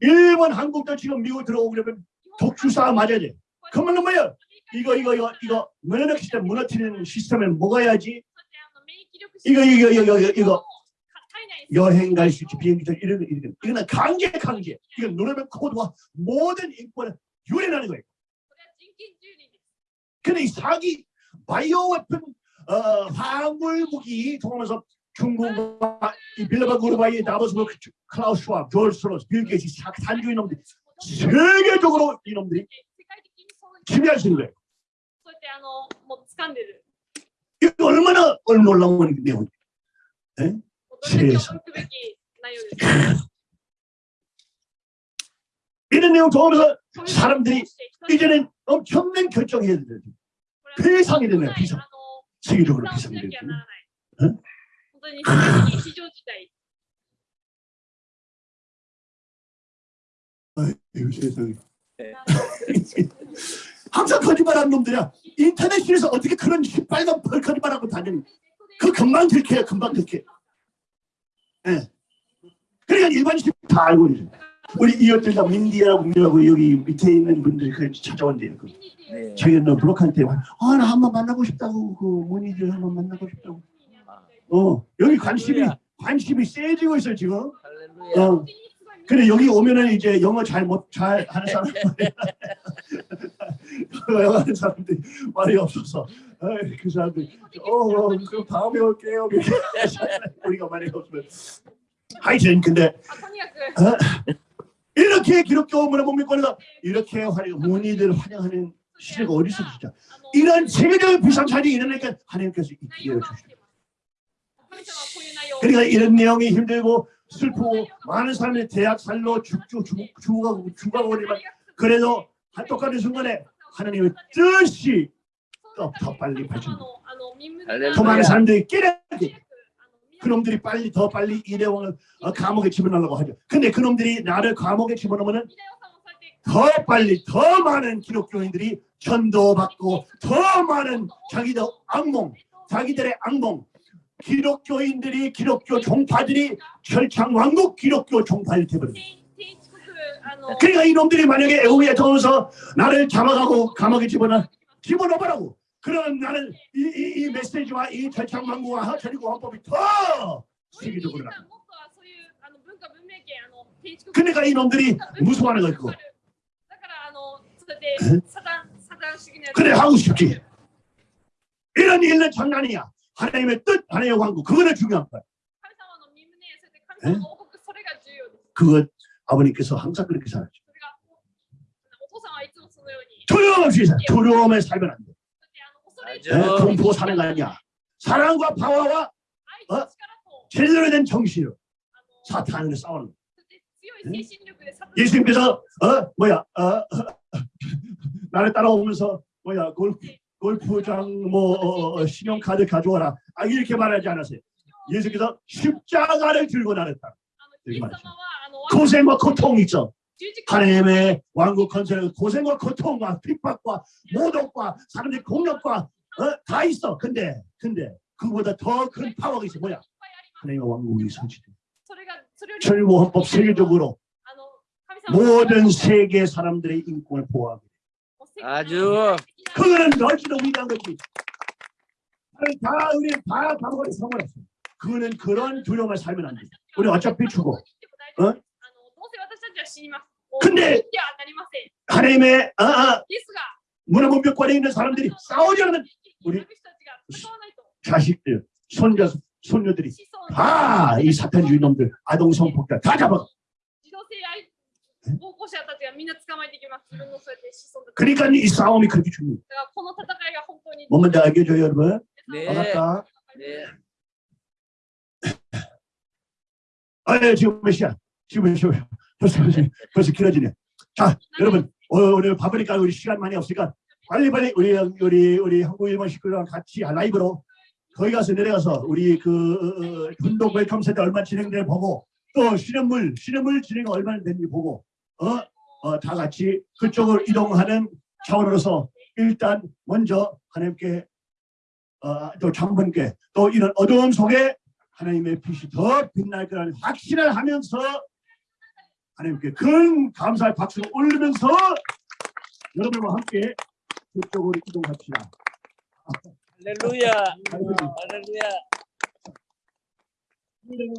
일본, 한국도 지금 미국 들어오려면 독주사 맞아야 돼. 그러면 뭐야? 이거 이거 이거 이거 면역 시스템, 무너뜨리는 시스템을 먹어야지. 이거 이거 이거 이거 이거 여행 갈 수 있지 비행기 타 이런 이런 그러나 강제 강제 이건 노래방 코드와 모든 인권을 유린하는 거예요. 그런데 이 사기 바이오 웨픈 어, 화물 무기 통하면서 중국과 이 빌라바 그루바이 나버스 클라우스 슈왑, 조엘 스로스, 빌 게이츠, 산주인 놈들이 세계적으로 이놈들이 침해하시는 거예요. 이거 얼마나 놀라운 내용이에요. 이런 내용 보면서 사람들이 이제는 엄청난 결정해야 돼요. 비상이 되네요. 비상. 세계적으로 비상이 되네요. 응? 아유 (laughs) 세상에. 네. (laughs) 항상 거짓말하는 놈들이야. 인터넷에서 어떻게 그런 빨간 벌 거짓말하고 다니는 그 금방 들켜야 금방 들켜요. 예. 그러니까 일반인들이 다 알고 있어요. 우리 이웃들과 민디하고 민디하고 여기 밑에 있는 분들이 그 찾아온대요. 그. 네. 자기가 너 브로커한테 아 나 한번 만나고 싶다고 그 문의들 한번 만나고 싶다고. 어 여기 관심이 관심이 세지고 있어요 지금. 어. 그래 여기 오면은 이제 영어 잘 못 잘 하는 사람 (laughs) 영어 하는 사람들이 말이 없어서. 에이, 그 사람들 어그 어, 어 그 다음에 올게요. (laughs) 우리가 말이 없으면. 하이튼 근데 어? 이렇게 기독교 문화복음권에서 이렇게 환영 문의들 환영하는 시대가 어디서 진짜? 이런 세계적인 비상사이 일어나니까 하나님께서 이 기회를 주십니다. 그러니까 이런 내용이 힘들고 슬프고 많은 사람들이 대학 살로 죽고 죽어가고 그러지만 그래도 한 똑같은 순간에 하나님의 뜻이 더, 더 빨리 발전. 더 많은 사람들이 깨닫게 그놈들이 빨리 더 빨리 이대왕을 어, 감옥에 집어넣으려고 하죠. 근데 그놈들이 나를 감옥에 집어넣으면 더 빨리 더 많은 기독교인들이 전도받고 더 많은 자기들 악몽, 자기들의 악몽, 기독교인들이 기독교 종파들이 철창 왕국 기독교 종파일 테버립니다. 그러니까 이놈들이 만약에 애국에 더워서 나를 잡아가고 감옥에 집어넣어 집어넣으라고. 그러면 나는 이, 이, 이 메시지와 이 철창 왕국과 저리고 헌법이 더 세계적으로 나 그러니까 이놈들이 무서워하는 거 있고 그래 하고 싶지. 이런 일은 장난이야. 하나님의 뜻, 하나님의 왕국 그거는 중요한 거예요. 네? 그것 아버님께서 항상 그렇게 살았죠. 두려움 없이 살 두려움에 살면 안 돼. 네? 공포 뭐 사는 거 아니야. 사랑과 파워와 어? 제대로 된 정신으로 사탄을 싸우는 거야. 예수님께서 어 뭐야 어 (laughs) 나를 따라오면서 뭐야 그걸 골프장 뭐 어, 어, 신용카드 가져와라. 아 이렇게 말하지 않았어요. 예수께서 십자가를 들고 나랬다. 고생과 고통이 있죠. 하나님의 왕국 건설에 고생과 고통과 핍박과 모독과 사람들의 공력과 어? 다 있어. 근데 근데 그보다 더 큰 파워가 있어. 뭐야? 하나님의 왕국이 성취돼. 철모헌법 세계적으로 모든 세계 사람들의 인권을 보호하게 아주 그거는 넓기도 위대한 거지. 다 우리 다 방법이 성공했어. 그거는 그런 두려움을 살면 안 된다. 우리 어차피 죽어. 어? 근데 하나님의 어, 어, 아, 아, 문화문명권에 있는 사람들이 싸우려면 우리 자식들, 손자, 손녀들이 다 이 사탄주의 놈들, 아동 성폭자 다 잡아. 児童性愛暴行者たちがみんな捕まえていきます。自分のそうやって子孫たち。 그러니까 이 싸움이 그렇게 중요해. だからこの戦いが本当に 뭔 뭔지 알겠죠, 여러분? 네. 알았다. 네. 아, 예, 지금 몇 시야? 지금 몇 시야? 벌써, 벌써, 벌써 길어지네. 자, 여러분, 어, 우리 바쁘니까 우리 시간 많이 없으니까 빨리빨리 우리, 우리, 우리 한국 일본 식구랑 같이 라이브로 거기 가서 내려가서 우리 그, 어, 어, 운동 웰컴 센터 얼마 진행되는 보고 또 시냇물, 시냇물 진행 얼마나 되는지 보고, 어, 어, 다 같이 그쪽으로 이동하는 차원으로서 일단 먼저 하나님께 어, 또 장본께 또 이런 어두움 속에 하나님의 빛이 더 빛날 거라는 확신을 하면서 하나님께 큰 감사의 박수를 올리면서 여러분과 함께 그쪽으로 이동합시다. 할렐루야. 할렐루야.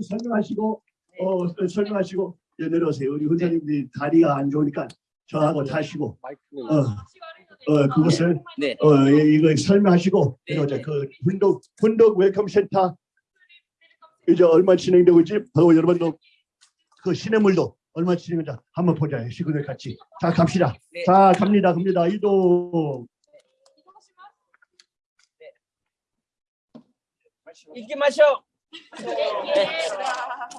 설명하시고 어, 설명하시고 예, 내려오세요. 우리 훈장님들이 다리가 안 좋으니까 저하고 타시고 마이크는 어, 어, 그것을 네. 어, 예, 이거 설명하시고 네, 내려오자. 네. 그 훈독 훈독 welcome 센터 이제 얼마 진행되고 있지? 바로 여러분도 그 시냇물도 얼마 진행되자 한번 보자. 식구들 같이. 자 갑시다. 네. 자 갑니다. 갑니다. 이동. 잊지 마셔.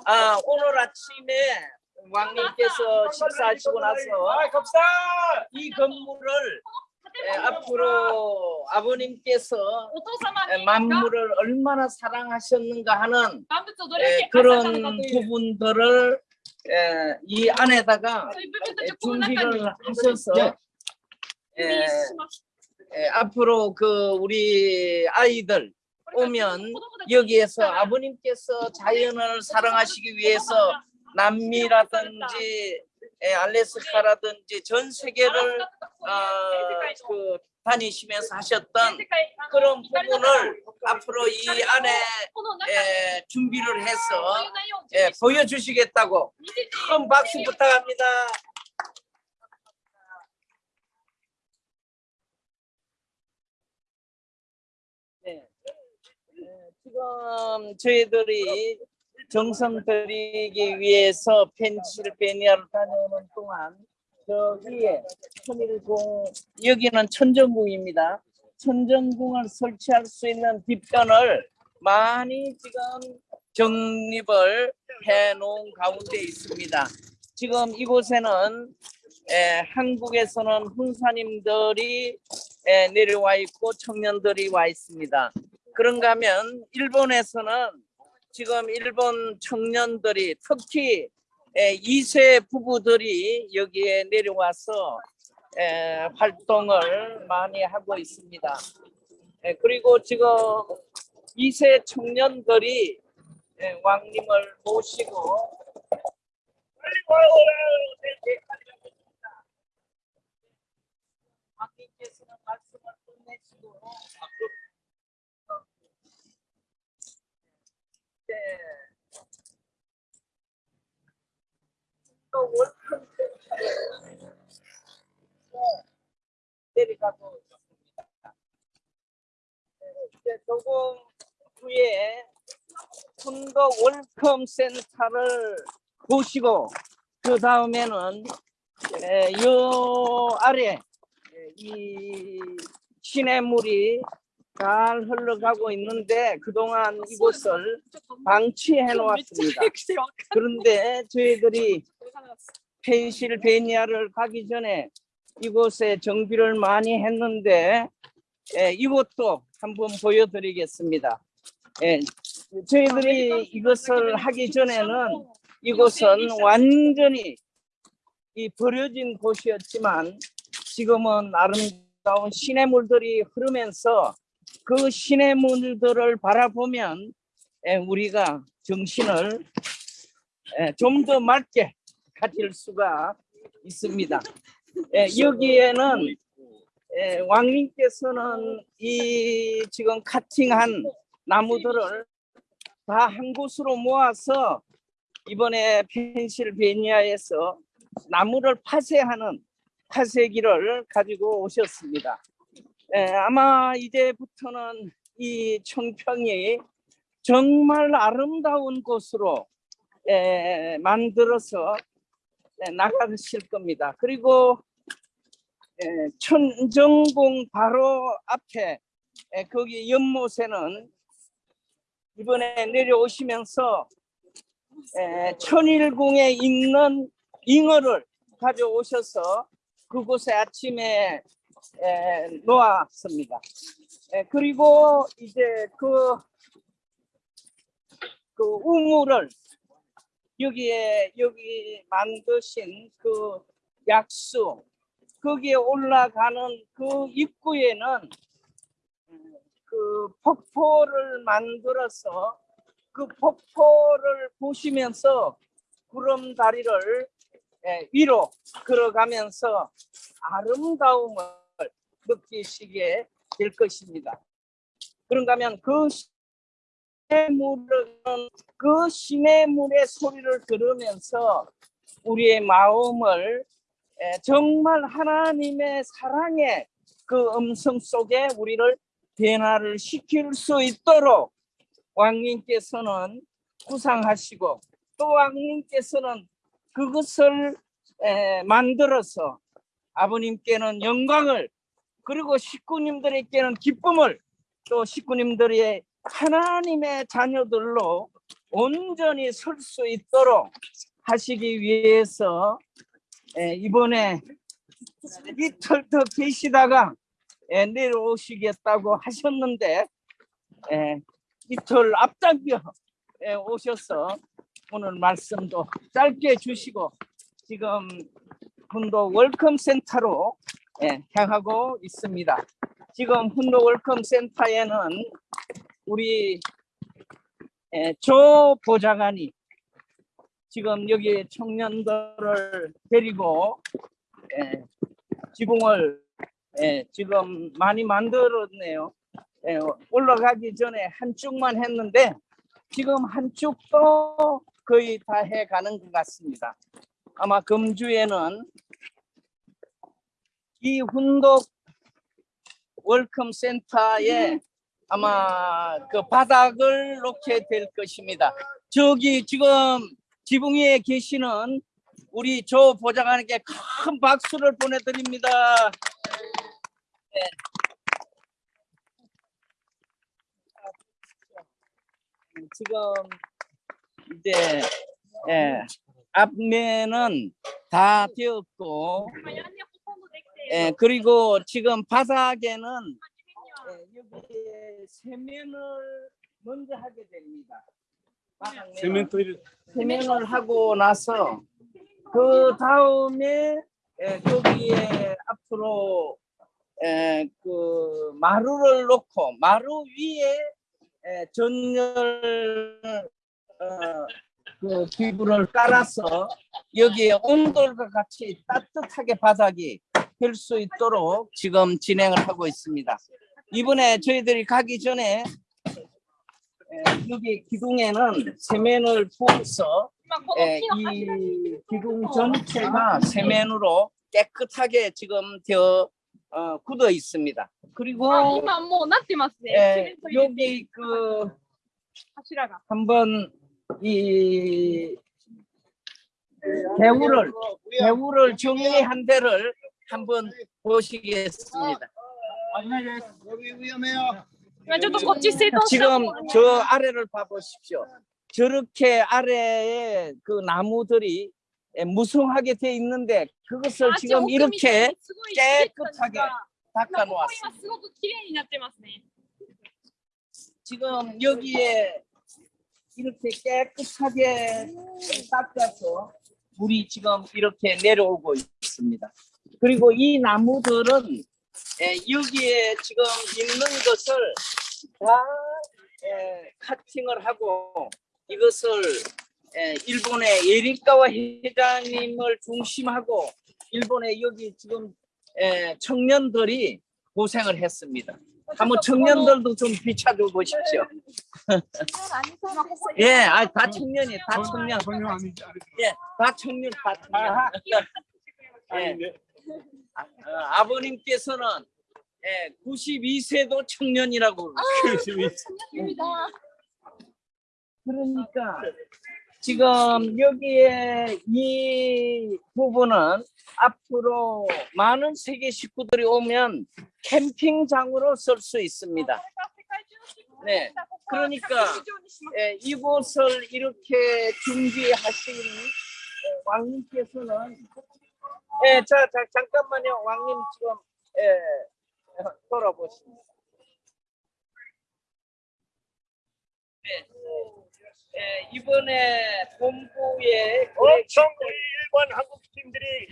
아 오늘 아침에 왕님께서 식사하시고 나서 이 건물을 앞으로 아버님께서 만물을 얼마나 사랑하셨는가 하는 그런 부분들을 이 안에다가 준비를 하셔서 앞으로 그 우리 아이들 오면 여기에서 아버님께서 자연을 사랑하시기 위해서 남미라든지 에, 알래스카라든지 전 세계를 어, 그 다니시면서 하셨던 그런 부분을 앞으로 이 안에 에, 준비를 해서 에, 보여주시겠다고 큰 박수 부탁합니다. 네. 에, 지금 저희들이 정성 들이기 위해서 펜실베니아를 다녀오는 동안 저기에 천일궁 여기는 천정궁입니다. 천정궁을 설치할 수 있는 뒤편을 많이 지금 정립을 해 놓은 가운데 있습니다. 지금 이곳에는 에, 한국에서는 훈사님들이 에, 내려와 있고 청년들이 와 있습니다. 그런가 하면 일본에서는 지금 일본 청년들이 특히 에, 2세 부부들이 여기에 내려와서 에, 활동을 많이 하고 있습니다. 에, 그리고 지금 2세 청년들이 에, 왕님을 모시고 왕님께서는 말씀을 끝내시고 또월평 내리가고 있습니다. 이제 조금 후에 군도 월컴 센터를 보시고 그 다음에는 이 아래 이 시냇물이 잘 흘러가고 있는데 그동안 이곳을 방치해 놓았습니다. 그런데 저희들이 펜실베니아를 가기 전에 이곳에 정비를 많이 했는데 에, 이곳도 한번 보여드리겠습니다. 예, 저희들이 이것을 하기 전에는 이곳은 완전히 이 버려진 곳이었지만 지금은 아름다운 시냇물들이 흐르면서 그 시냇물들을 바라보면 에, 우리가 정신을 좀 더 맑게 가질 수가 있습니다. 에, 여기에는 에, 왕님께서는 이 지금 카팅한 나무들을 다 한 곳으로 모아서 이번에 펜실베니아에서 나무를 파쇄하는 파쇄기를 가지고 오셨습니다. 에, 아마 이제부터는 이 청평이 정말 아름다운 곳으로 에, 만들어서 에, 나가실 겁니다. 그리고 에, 천정궁 바로 앞에 에, 거기 연못에는 이번에 내려오시면서 에, 천일궁에 있는 잉어를 가져오셔서 그곳에 아침에 에, 놓았습니다. 에, 그리고 이제 그, 그 우물을 여기에 여기 만드신 그 약수 거기에 올라가는 그 입구에는 음, 그 폭포를 만들어서 그 폭포를 보시면서 구름 다리를 예, 위로 걸어가면서 아름다움을 느끼시게 될 것입니다. 그런가 하면 그 시냇물은 그 시냇물의 소리를 들으면서 우리의 마음을 예, 정말 하나님의 사랑의 그 음성 속에 우리를 변화를 시킬 수 있도록 왕님께서는 구상하시고 또 왕님께서는 그것을 에, 만들어서 아버님께는 영광을 그리고 식구님들에게는 기쁨을 또 식구님들의 하나님의 자녀들로 온전히 설 수 있도록 하시기 위해서 에, 이번에 이틀 더 계시다가 에, 내려오시겠다고 하셨는데 에, 이틀 앞당겨 에, 오셔서 오늘 말씀도 짧게 주시고 지금 훈독 welcome 센터로 예, 향하고 있습니다. 지금 훈독 welcome 센터에는 우리 예, 조 보좌관이 지금 여기 청년들을 데리고 예, 지붕을 예, 지금 많이 만들었네요. 예, 올라가기 전에 한쪽만 했는데 지금 한쪽도 거의 다 해가는 것 같습니다. 아마 금주에는 이 훈독 welcome 센터에 아마 그 바닥을 놓게 될 것입니다. 저기 지금 지붕 위에 계시는 우리 조 보좌관에게 큰 박수를 보내드립니다. 네. 지금 이제 예, 앞면은 다 되었고 예, 그리고 지금 바닥에는 예, 여기에 세면을 먼저 하게 됩니다. 세멘토를 세면을 하고 나서 그 다음에 에, 거기에 앞으로 에, 그 마루를 놓고 마루 위에 에, 전열 어, 그 기구를 깔아서 여기에 온돌과 같이 따뜻하게 바닥이 될수 있도록 지금 진행을 하고 있습니다. 이번에 저희들이 가기 전에 여기 기둥에는 세면을 부어서 이 기둥 전체가 세면으로 깨끗하게 지금 되어 어, 굳어 있습니다. 그리고 예, 여기 그 한번 이 배우를 배우를 정리한 데를 한번 보시겠습니다. 지금 저 아래를 봐보십시오. 저렇게 아래에 그 나무들이 무성하게 돼 있는데 그것을 지금 이렇게 깨끗하게 닦아 놓았습니다. 지금 여기에 이렇게 깨끗하게 닦아서 물이 지금 이렇게 내려오고 있습니다. 그리고 이 나무들은 에, 여기에 지금 있는 것을 다 에, 카팅을 하고 이것을 에, 일본의 예리카와 회장님을 중심하고 일본의 여기 지금 에, 청년들이 고생을 했습니다. 한번 청년들도 좀 비춰줘 보십시오. 예, 아, 다 청년이, 다 청년. 예, 다 청년, 다 청년. 예. 아, 어, 아버님께서는 예, 92세도 청년이라고 그러시죠. 그러니까 지금 여기에 이 부분은 앞으로 많은 세계 식구들이 오면 캠핑장으로 쓸 수 있습니다. 네, 그러니까 예, 이곳을 이렇게 준비하신 예, 왕님께서는 예, 자, 자 잠깐만요, 왕님 지금 예, 돌아보십니다. 네, 예, 이번에 본부에 엄청 우리 일본 한국 팀들이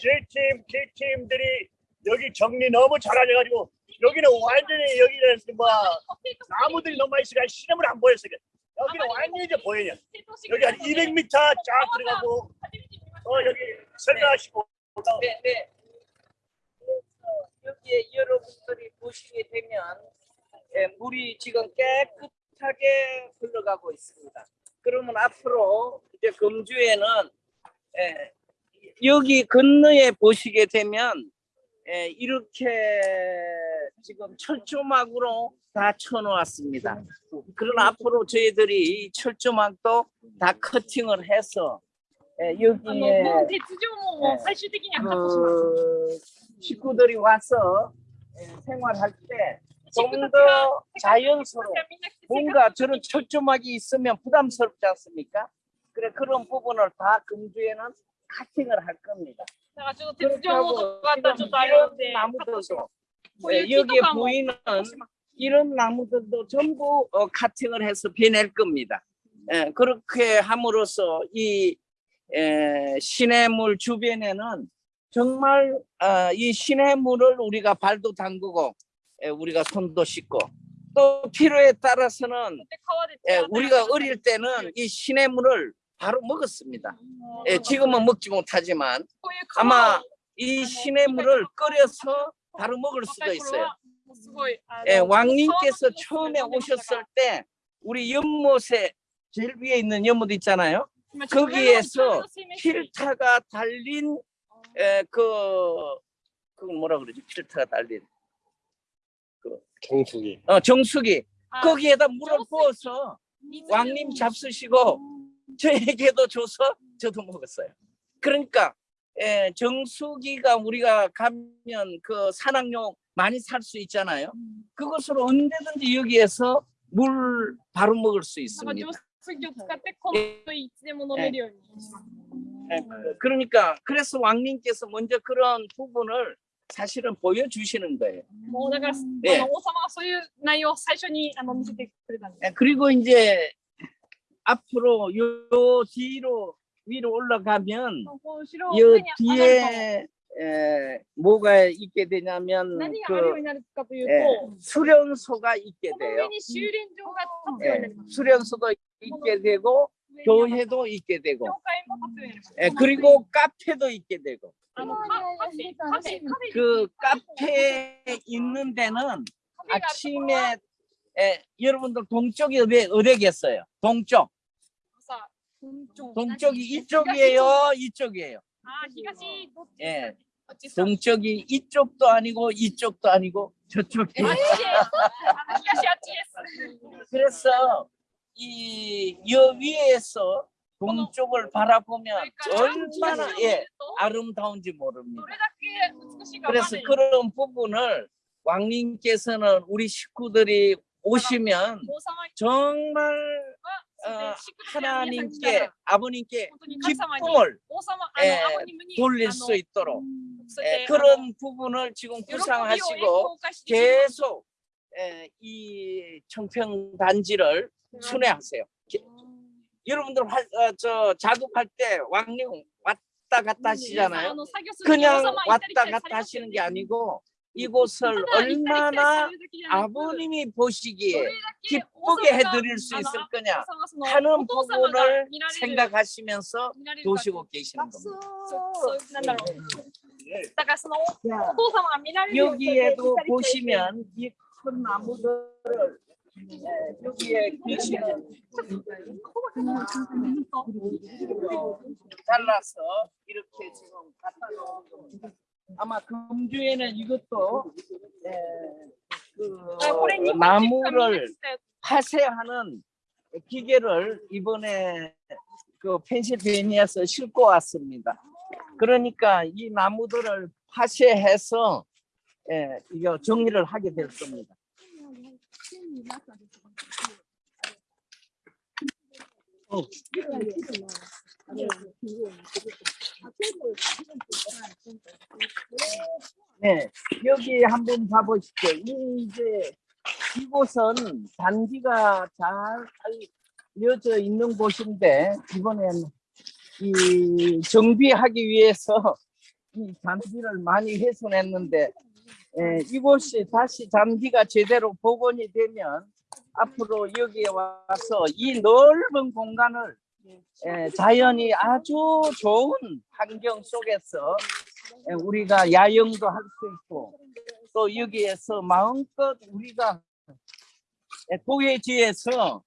J팀, K팀들이 여기 정리 너무 잘하셔가지고 여기는 완전히 여기는 뭐 나무들이 너무 많이 있으니까 시름을 안 보였어. 여기는 완전히 이제 보여요. 여기 한 200m 쫙 들어가고 어 여기 설명하시고 네, 네. 여기에 여러분들이 보시게 되면 예, 물이 지금 깨끗하게 흘러가고 있습니다. 그러면 앞으로 이제 금주에는 예, 여기 건너에 보시게 되면 예, 이렇게 지금 철조망으로 다 쳐놓았습니다. 그러나 앞으로 저희들이 이 철조망도 다 커팅을 해서 예, えー、여기에뭐대주조뭐최종적인약속식구들이와서생활할때 예. 그 예, 좀더 자연스러워. 뭔가 저런 철조막이 있으면 부담스럽지 않습니까? 그래 그런 부분을 다 금주에는 카팅을 할 겁니다. 그렇다고 이런 나무들도 네, 여기에 보이는 이런 나무들도 전부 어, 카팅을 해서 베낼 겁니다. 예, 그렇게 함으로써 이 에, 시냇물 주변에는 정말 어, 이 시냇물을 우리가 발도 담그고 에, 우리가 손도 씻고 또 필요에 따라서는 에, 우리가 어릴 때는 이 시냇물을 바로 먹었습니다. 예, 지금은 먹지 못하지만 아마 이 시냇물을 끓여서 바로 먹을 수도 있어요. 예, 왕님께서 처음에 오셨을 때 우리 연못에 제일 위에 있는 연못 있잖아요. 거기에서 필터가 달린 에, 그, 그 뭐라 그러지? 필터가 달린 그 정수기. 어, 정수기. 아, 거기에다 물을 부어서 왕님 잡수시고 저에게도 줘서 저도 먹었어요. 그러니까 에, 정수기가 우리가 가면 그 산악용 많이 살 수 있잖아요. 그것으로 언제든지 여기에서 물 바로 먹을 수 있습니다. 浄水器を使ってこのいつでも飲めるようにします。 예, 그러니까 그래서 왕님께서 먼저 그런 부분을 사실은 보여주시는 거예요. もうだから、ええあの王様はそういう内容を最初にあの見せてくれたんで 예, 그리고 이제 앞으로 요 뒤로 위로 올라가면 この後ろ 요 上に上がると 뒤에 에, 뭐가 있게 되냐면 그, 에, 예, 수련소가 있게 돼요. 에, 음, 예, 수련소도 있게 되고 교회도 있게 되고. 에, 예, 그리고 카페도 있게 되고. 그 카페에 있는 데는 아침에 에, 여러분들 동쪽이 어디, 어디겠어요? 동쪽. 동쪽이 이쪽이에요? 이쪽이에요? 아, 히가시 예. 동쪽이 이쪽도 아니고 이쪽도 아니고 저쪽이 그래서 이 여 위에서 동쪽을 바라보면 얼마나 예, 아름다운지 모릅니다. 그래서 그런 부분을 왕님께서는 우리 식구들이 오시면 정말 어, 하나님께 아버님께 기쁨을 에, 예, 돌릴 수 있도록. 예, 에, 그런 부분을 지금 구상하시고 계속 에, 이 청평 단지를 순회하세요. 여러분들 화, 어, 저 자급할 때 왕령 왔다 갔다 하시잖아요. 그냥 왔다 갔다 하시는 게 아니고 이곳을 얼마나 아버님이 보시기에 기쁘게 해드릴 수 있을 거냐 하는 부분을 생각하시면서 도시고 계시는 겁니다. 네. 여기에도 보시면 이 큰 나무들을 네, 여기에 계시는 잘라서 이렇게 지금 갖다 놓은 겁니다. 아마 금주에는 이것도 예, 그 나무를 파쇄하는 기계를 이번에 그 펜실베니아에서 싣고 왔습니다. 그러니까 이 나무들을 파쇄해서 예, 이거 정리를 하게 될 겁니다. 어. 네, 여기 한번 봐보시죠. 이 이제 이곳은 단지가 잘 알려져 있는 곳인데 이번엔 이 정비하기 위해서 이 잔디를 많이 훼손했는데 예, 이곳이 다시 잔디가 제대로 복원이 되면 앞으로 여기에 와서 이 넓은 공간을 예, 자연이 아주 좋은 환경 속에서 예, 우리가 야영도 할 수 있고 또 여기에서 마음껏 우리가 예, 도회지에서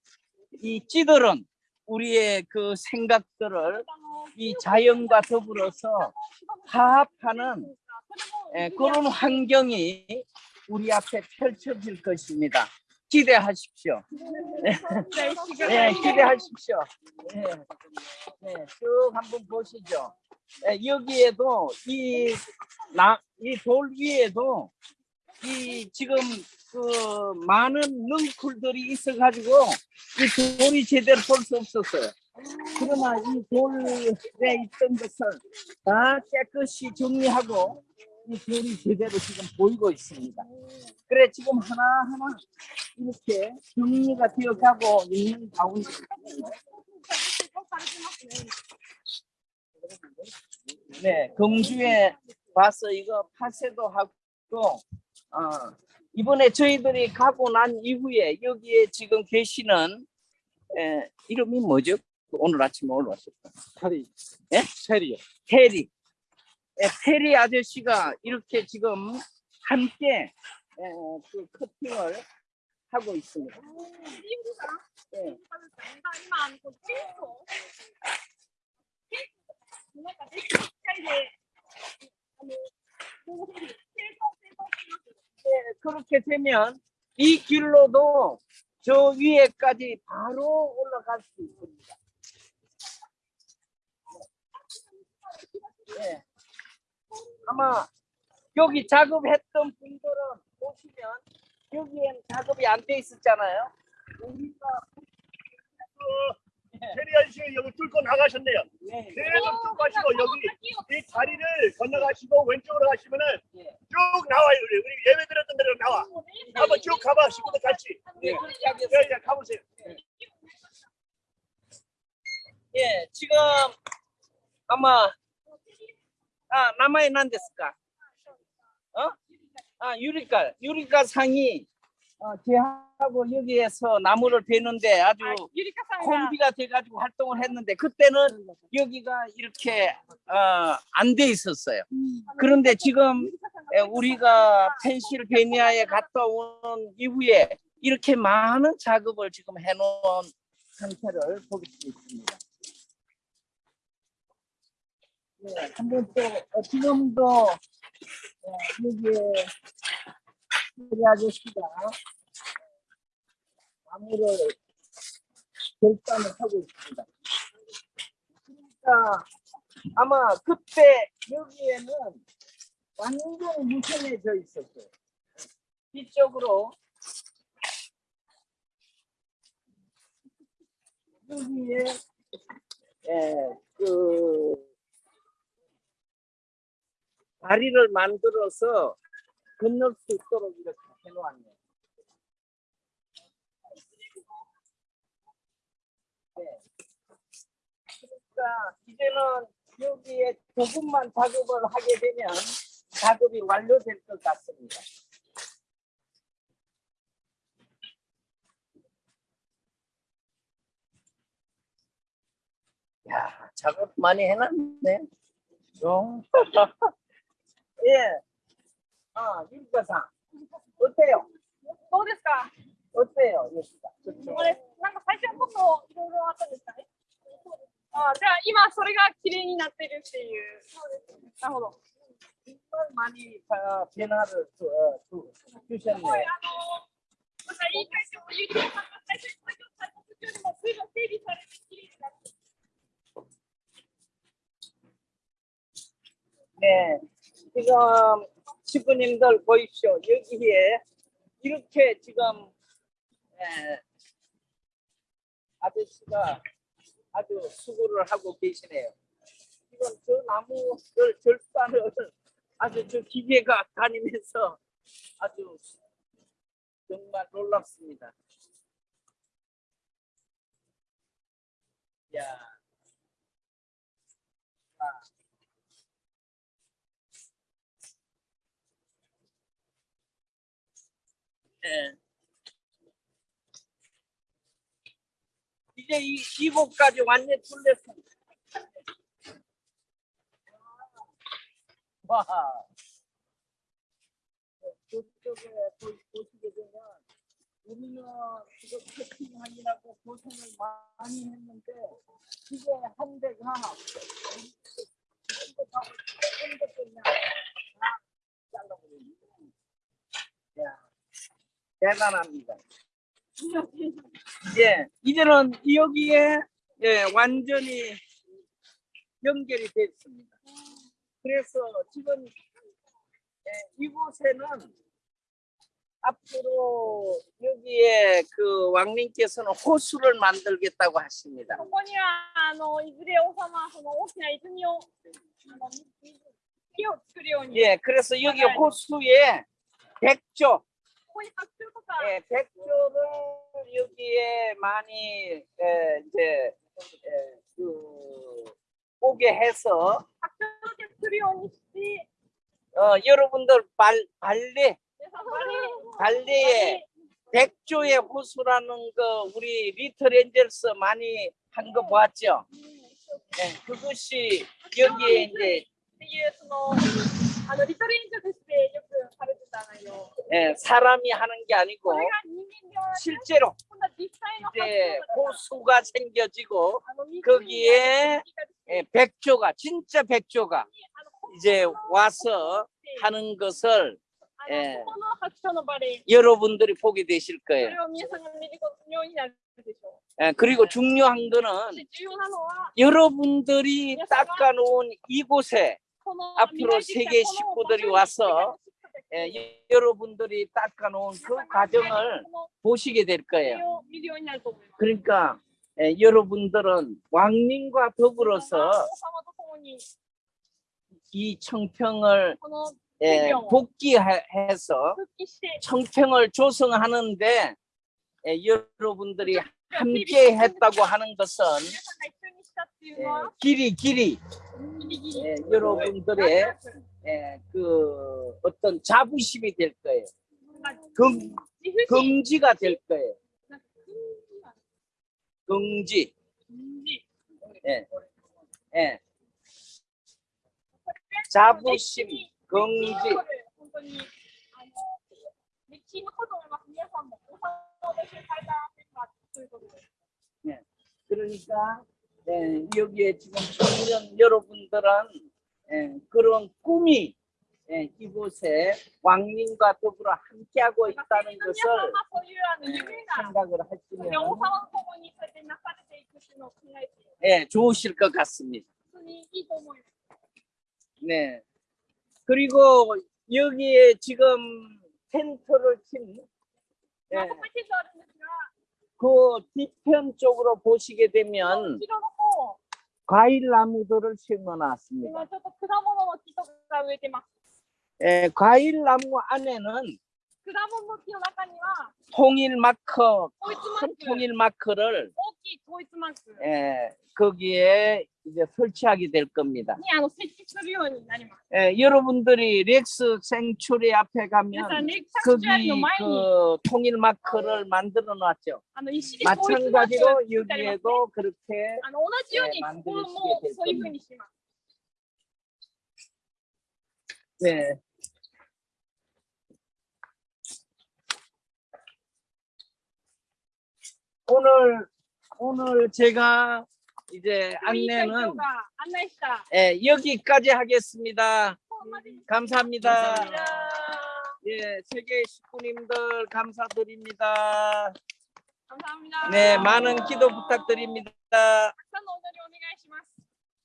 이 찌들은 우리의 그 생각들을 이 자연과 더불어서 화합하는 예, 그런 환경이 우리 앞에 펼쳐질 것입니다. 기대하십시오. 네, 기대하십시오. 네, 네, 쭉 한번 보시죠. 예, 여기에도 이이돌 위에도 이 지금 그 많은 넝쿨들이 있어가지고 이 돌이 제대로 볼 수 없었어요. 그러나 이 돌에 있던 것을 다 깨끗이 정리하고 이 돌이 제대로 지금 보이고 있습니다. 그래 지금 하나하나 이렇게 정리가 되어가고 있는 가운데 네, 금주에 와서 이거 파쇄도 하고 어, 이번에 저희들이 가고 난 이후에 여기에 지금 계시는 에, 이름이 뭐죠? 오늘 아침에 올라왔었다. 파리. 예? 체리요. 테리. 예, 페리 아저씨가 이렇게 지금 함께 예, 그 커팅을 하고 있습니다. 네, 그렇게 되면 이 길로도 저 위에까지 바로 올라갈 수 있습니다. 네. 아마 여기 작업했던 분들은 보시면 여기엔 작업이 안 돼 있었잖아요. 우리가 테리 아저씨 여기 뚫고 나가셨네요. 네, 계속 뚫고 가시고 여기 이 다리를 건너가시고 왼쪽으로 가시면은 예. 쭉 나와요. 우리 우리 예배 드렸던 데로 나와. 한번 쭉 가봐 식구들 같이. 네, 예, 하겠습니다. 예, 예, 가보세요. 예, 지금 아마 아 남아에 난데스까? 어? 아 유리칼 유리칼 상이 어, 제하고 여기에서 나무를 베는데 아주 ゆりかさんが 콤비가 돼가지고 활동을 했는데 그때는 여기가 이렇게 어, 안 돼 있었어요. 그런데 지금 에, 우리가 펜실베니아에 갔다 온 이후에 이렇게 많은 작업을 지금 해놓은 상태를 보실 수 있습니다. 네, 한번 또 어, 지금도 어, 여기에 우리 아저씨가 나무를 결단을 하고 있습니다. 그러니까 아마 그때 여기에는 완전히 무성해져 있었어요. 뒤쪽으로 여기에 예, 그 다리를 만들어서 건널 수 있도록 이렇게 해놓았네요. 네. 그러니까 이제는 여기에 조금만 작업을 하게 되면 작업이 완료될 것 같습니다. 야, 작업 많이 해놨네. (laughs) ええ。ああ、ゆりかさん。打てよ。どうですか？打てよ、ゆりか。これ、なんか最初はもっといろいろあったんですか？ね。ああ、じゃあ今それが綺麗になってるっていう。そうです。なるほど。マニからペナルト、また言い返し、かさんが最初に、る。ねえ。 지금 식구님들 보십시오. 여기에 이렇게 지금 에, 아저씨가 아주 수고를 하고 계시네요. 지금 저 나무를 절단을 아주 저 기계가 다니면서 아주 정말 놀랍습니다. 야. 예. 이제 이, 이곳까지 완전 뚫렸습니다. 와. 저쪽에 보- 보시게 되면 우리는 지금 채팅하느라고 고생을 많이 했는데 이게 한 대가 한 대가 한 대가 그냥 다 잘라버리네. 야, 대단합니다. 예, 이제는 여기에 예, 완전히 연결이 됐습니다. 그래서 지금 예, 이곳에는 앞으로 여기에 그 왕님께서는 호수를 만들겠다고 하십니다. ここにはあのいずれ王様はその大きな泉をあの木を作るように、 예, 그래서 여기 호수에 백조, ここに白鳥とか、 예, 백조를 여기에 많이 예, 이제 예, 그 오게 해서 어, 여러분들 발, 발레 발레에 백조의 호수라는 거 우리 리틀앤젤스 많이 한 거 보았죠? 네, 그것이 여기에 이제 예, 사람이 하는 게 아니고 실제로 이제 호수가 생겨지고 거기에 예, 백조가 진짜 백조가 이제 와서 하는 것을 예, 여러분들이 보게 되실 거예요. 예, 그리고 중요한 거는 여러분들이 닦아놓은 이곳에 앞으로 세계 식구들이 와서 예, 여러분들이 닦아놓은 그 과정을 보시게 될 거예요. 그러니까 예, 여러분들은 왕민과 더불어서 이 청평을 예, 복귀해서 청평을 조성하는데 여러분들이 함께 했다고 하는 것은 예, 길이 길이 예, 여러분들의 예, 그 어떤 자부심이 될 거예요. 긍, 긍지가 될 거예요. 긍지. 예. 예. 자부심, 긍지. 예. 그러니까 예, 여기에 지금 보시는 여러분들은 예, 그런 꿈이 예, 이곳에 왕님과 더불어 함께하고 있다는 것을 예, 생각을 하시면 예, 좋으실 것 같습니다. 네. 그리고 여기에 지금 텐트를 친 예, 그 뒤편 쪽으로 보시게 되면 과일 나무들을 심어놨습니다. 과일 나무 예, 안에는 통일 마커 큰 통일 마커를 예, 거기에 이제 설치하게 될 겁니다. 예, 여러분들이 렉스 생추리 앞에 가면 거기 그 통일 마크를 만들어 놨죠. 마찬가지로 여기에도 그렇게 예, 만들어시게 될 겁니다. 네. 오늘 오늘 제가 이제 그 안내는 예, 여기까지 하겠습니다. 음, 감사합니다. 감사합니다. 예, 세계 식구님들 감사드립니다. 감사합니다. 네, 많은 기도 부탁드립니다.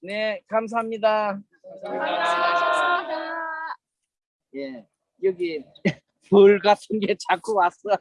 네, 감사합니다. 감사합니다. 예, 여기 (laughs) 불 같은 게 자꾸 왔어.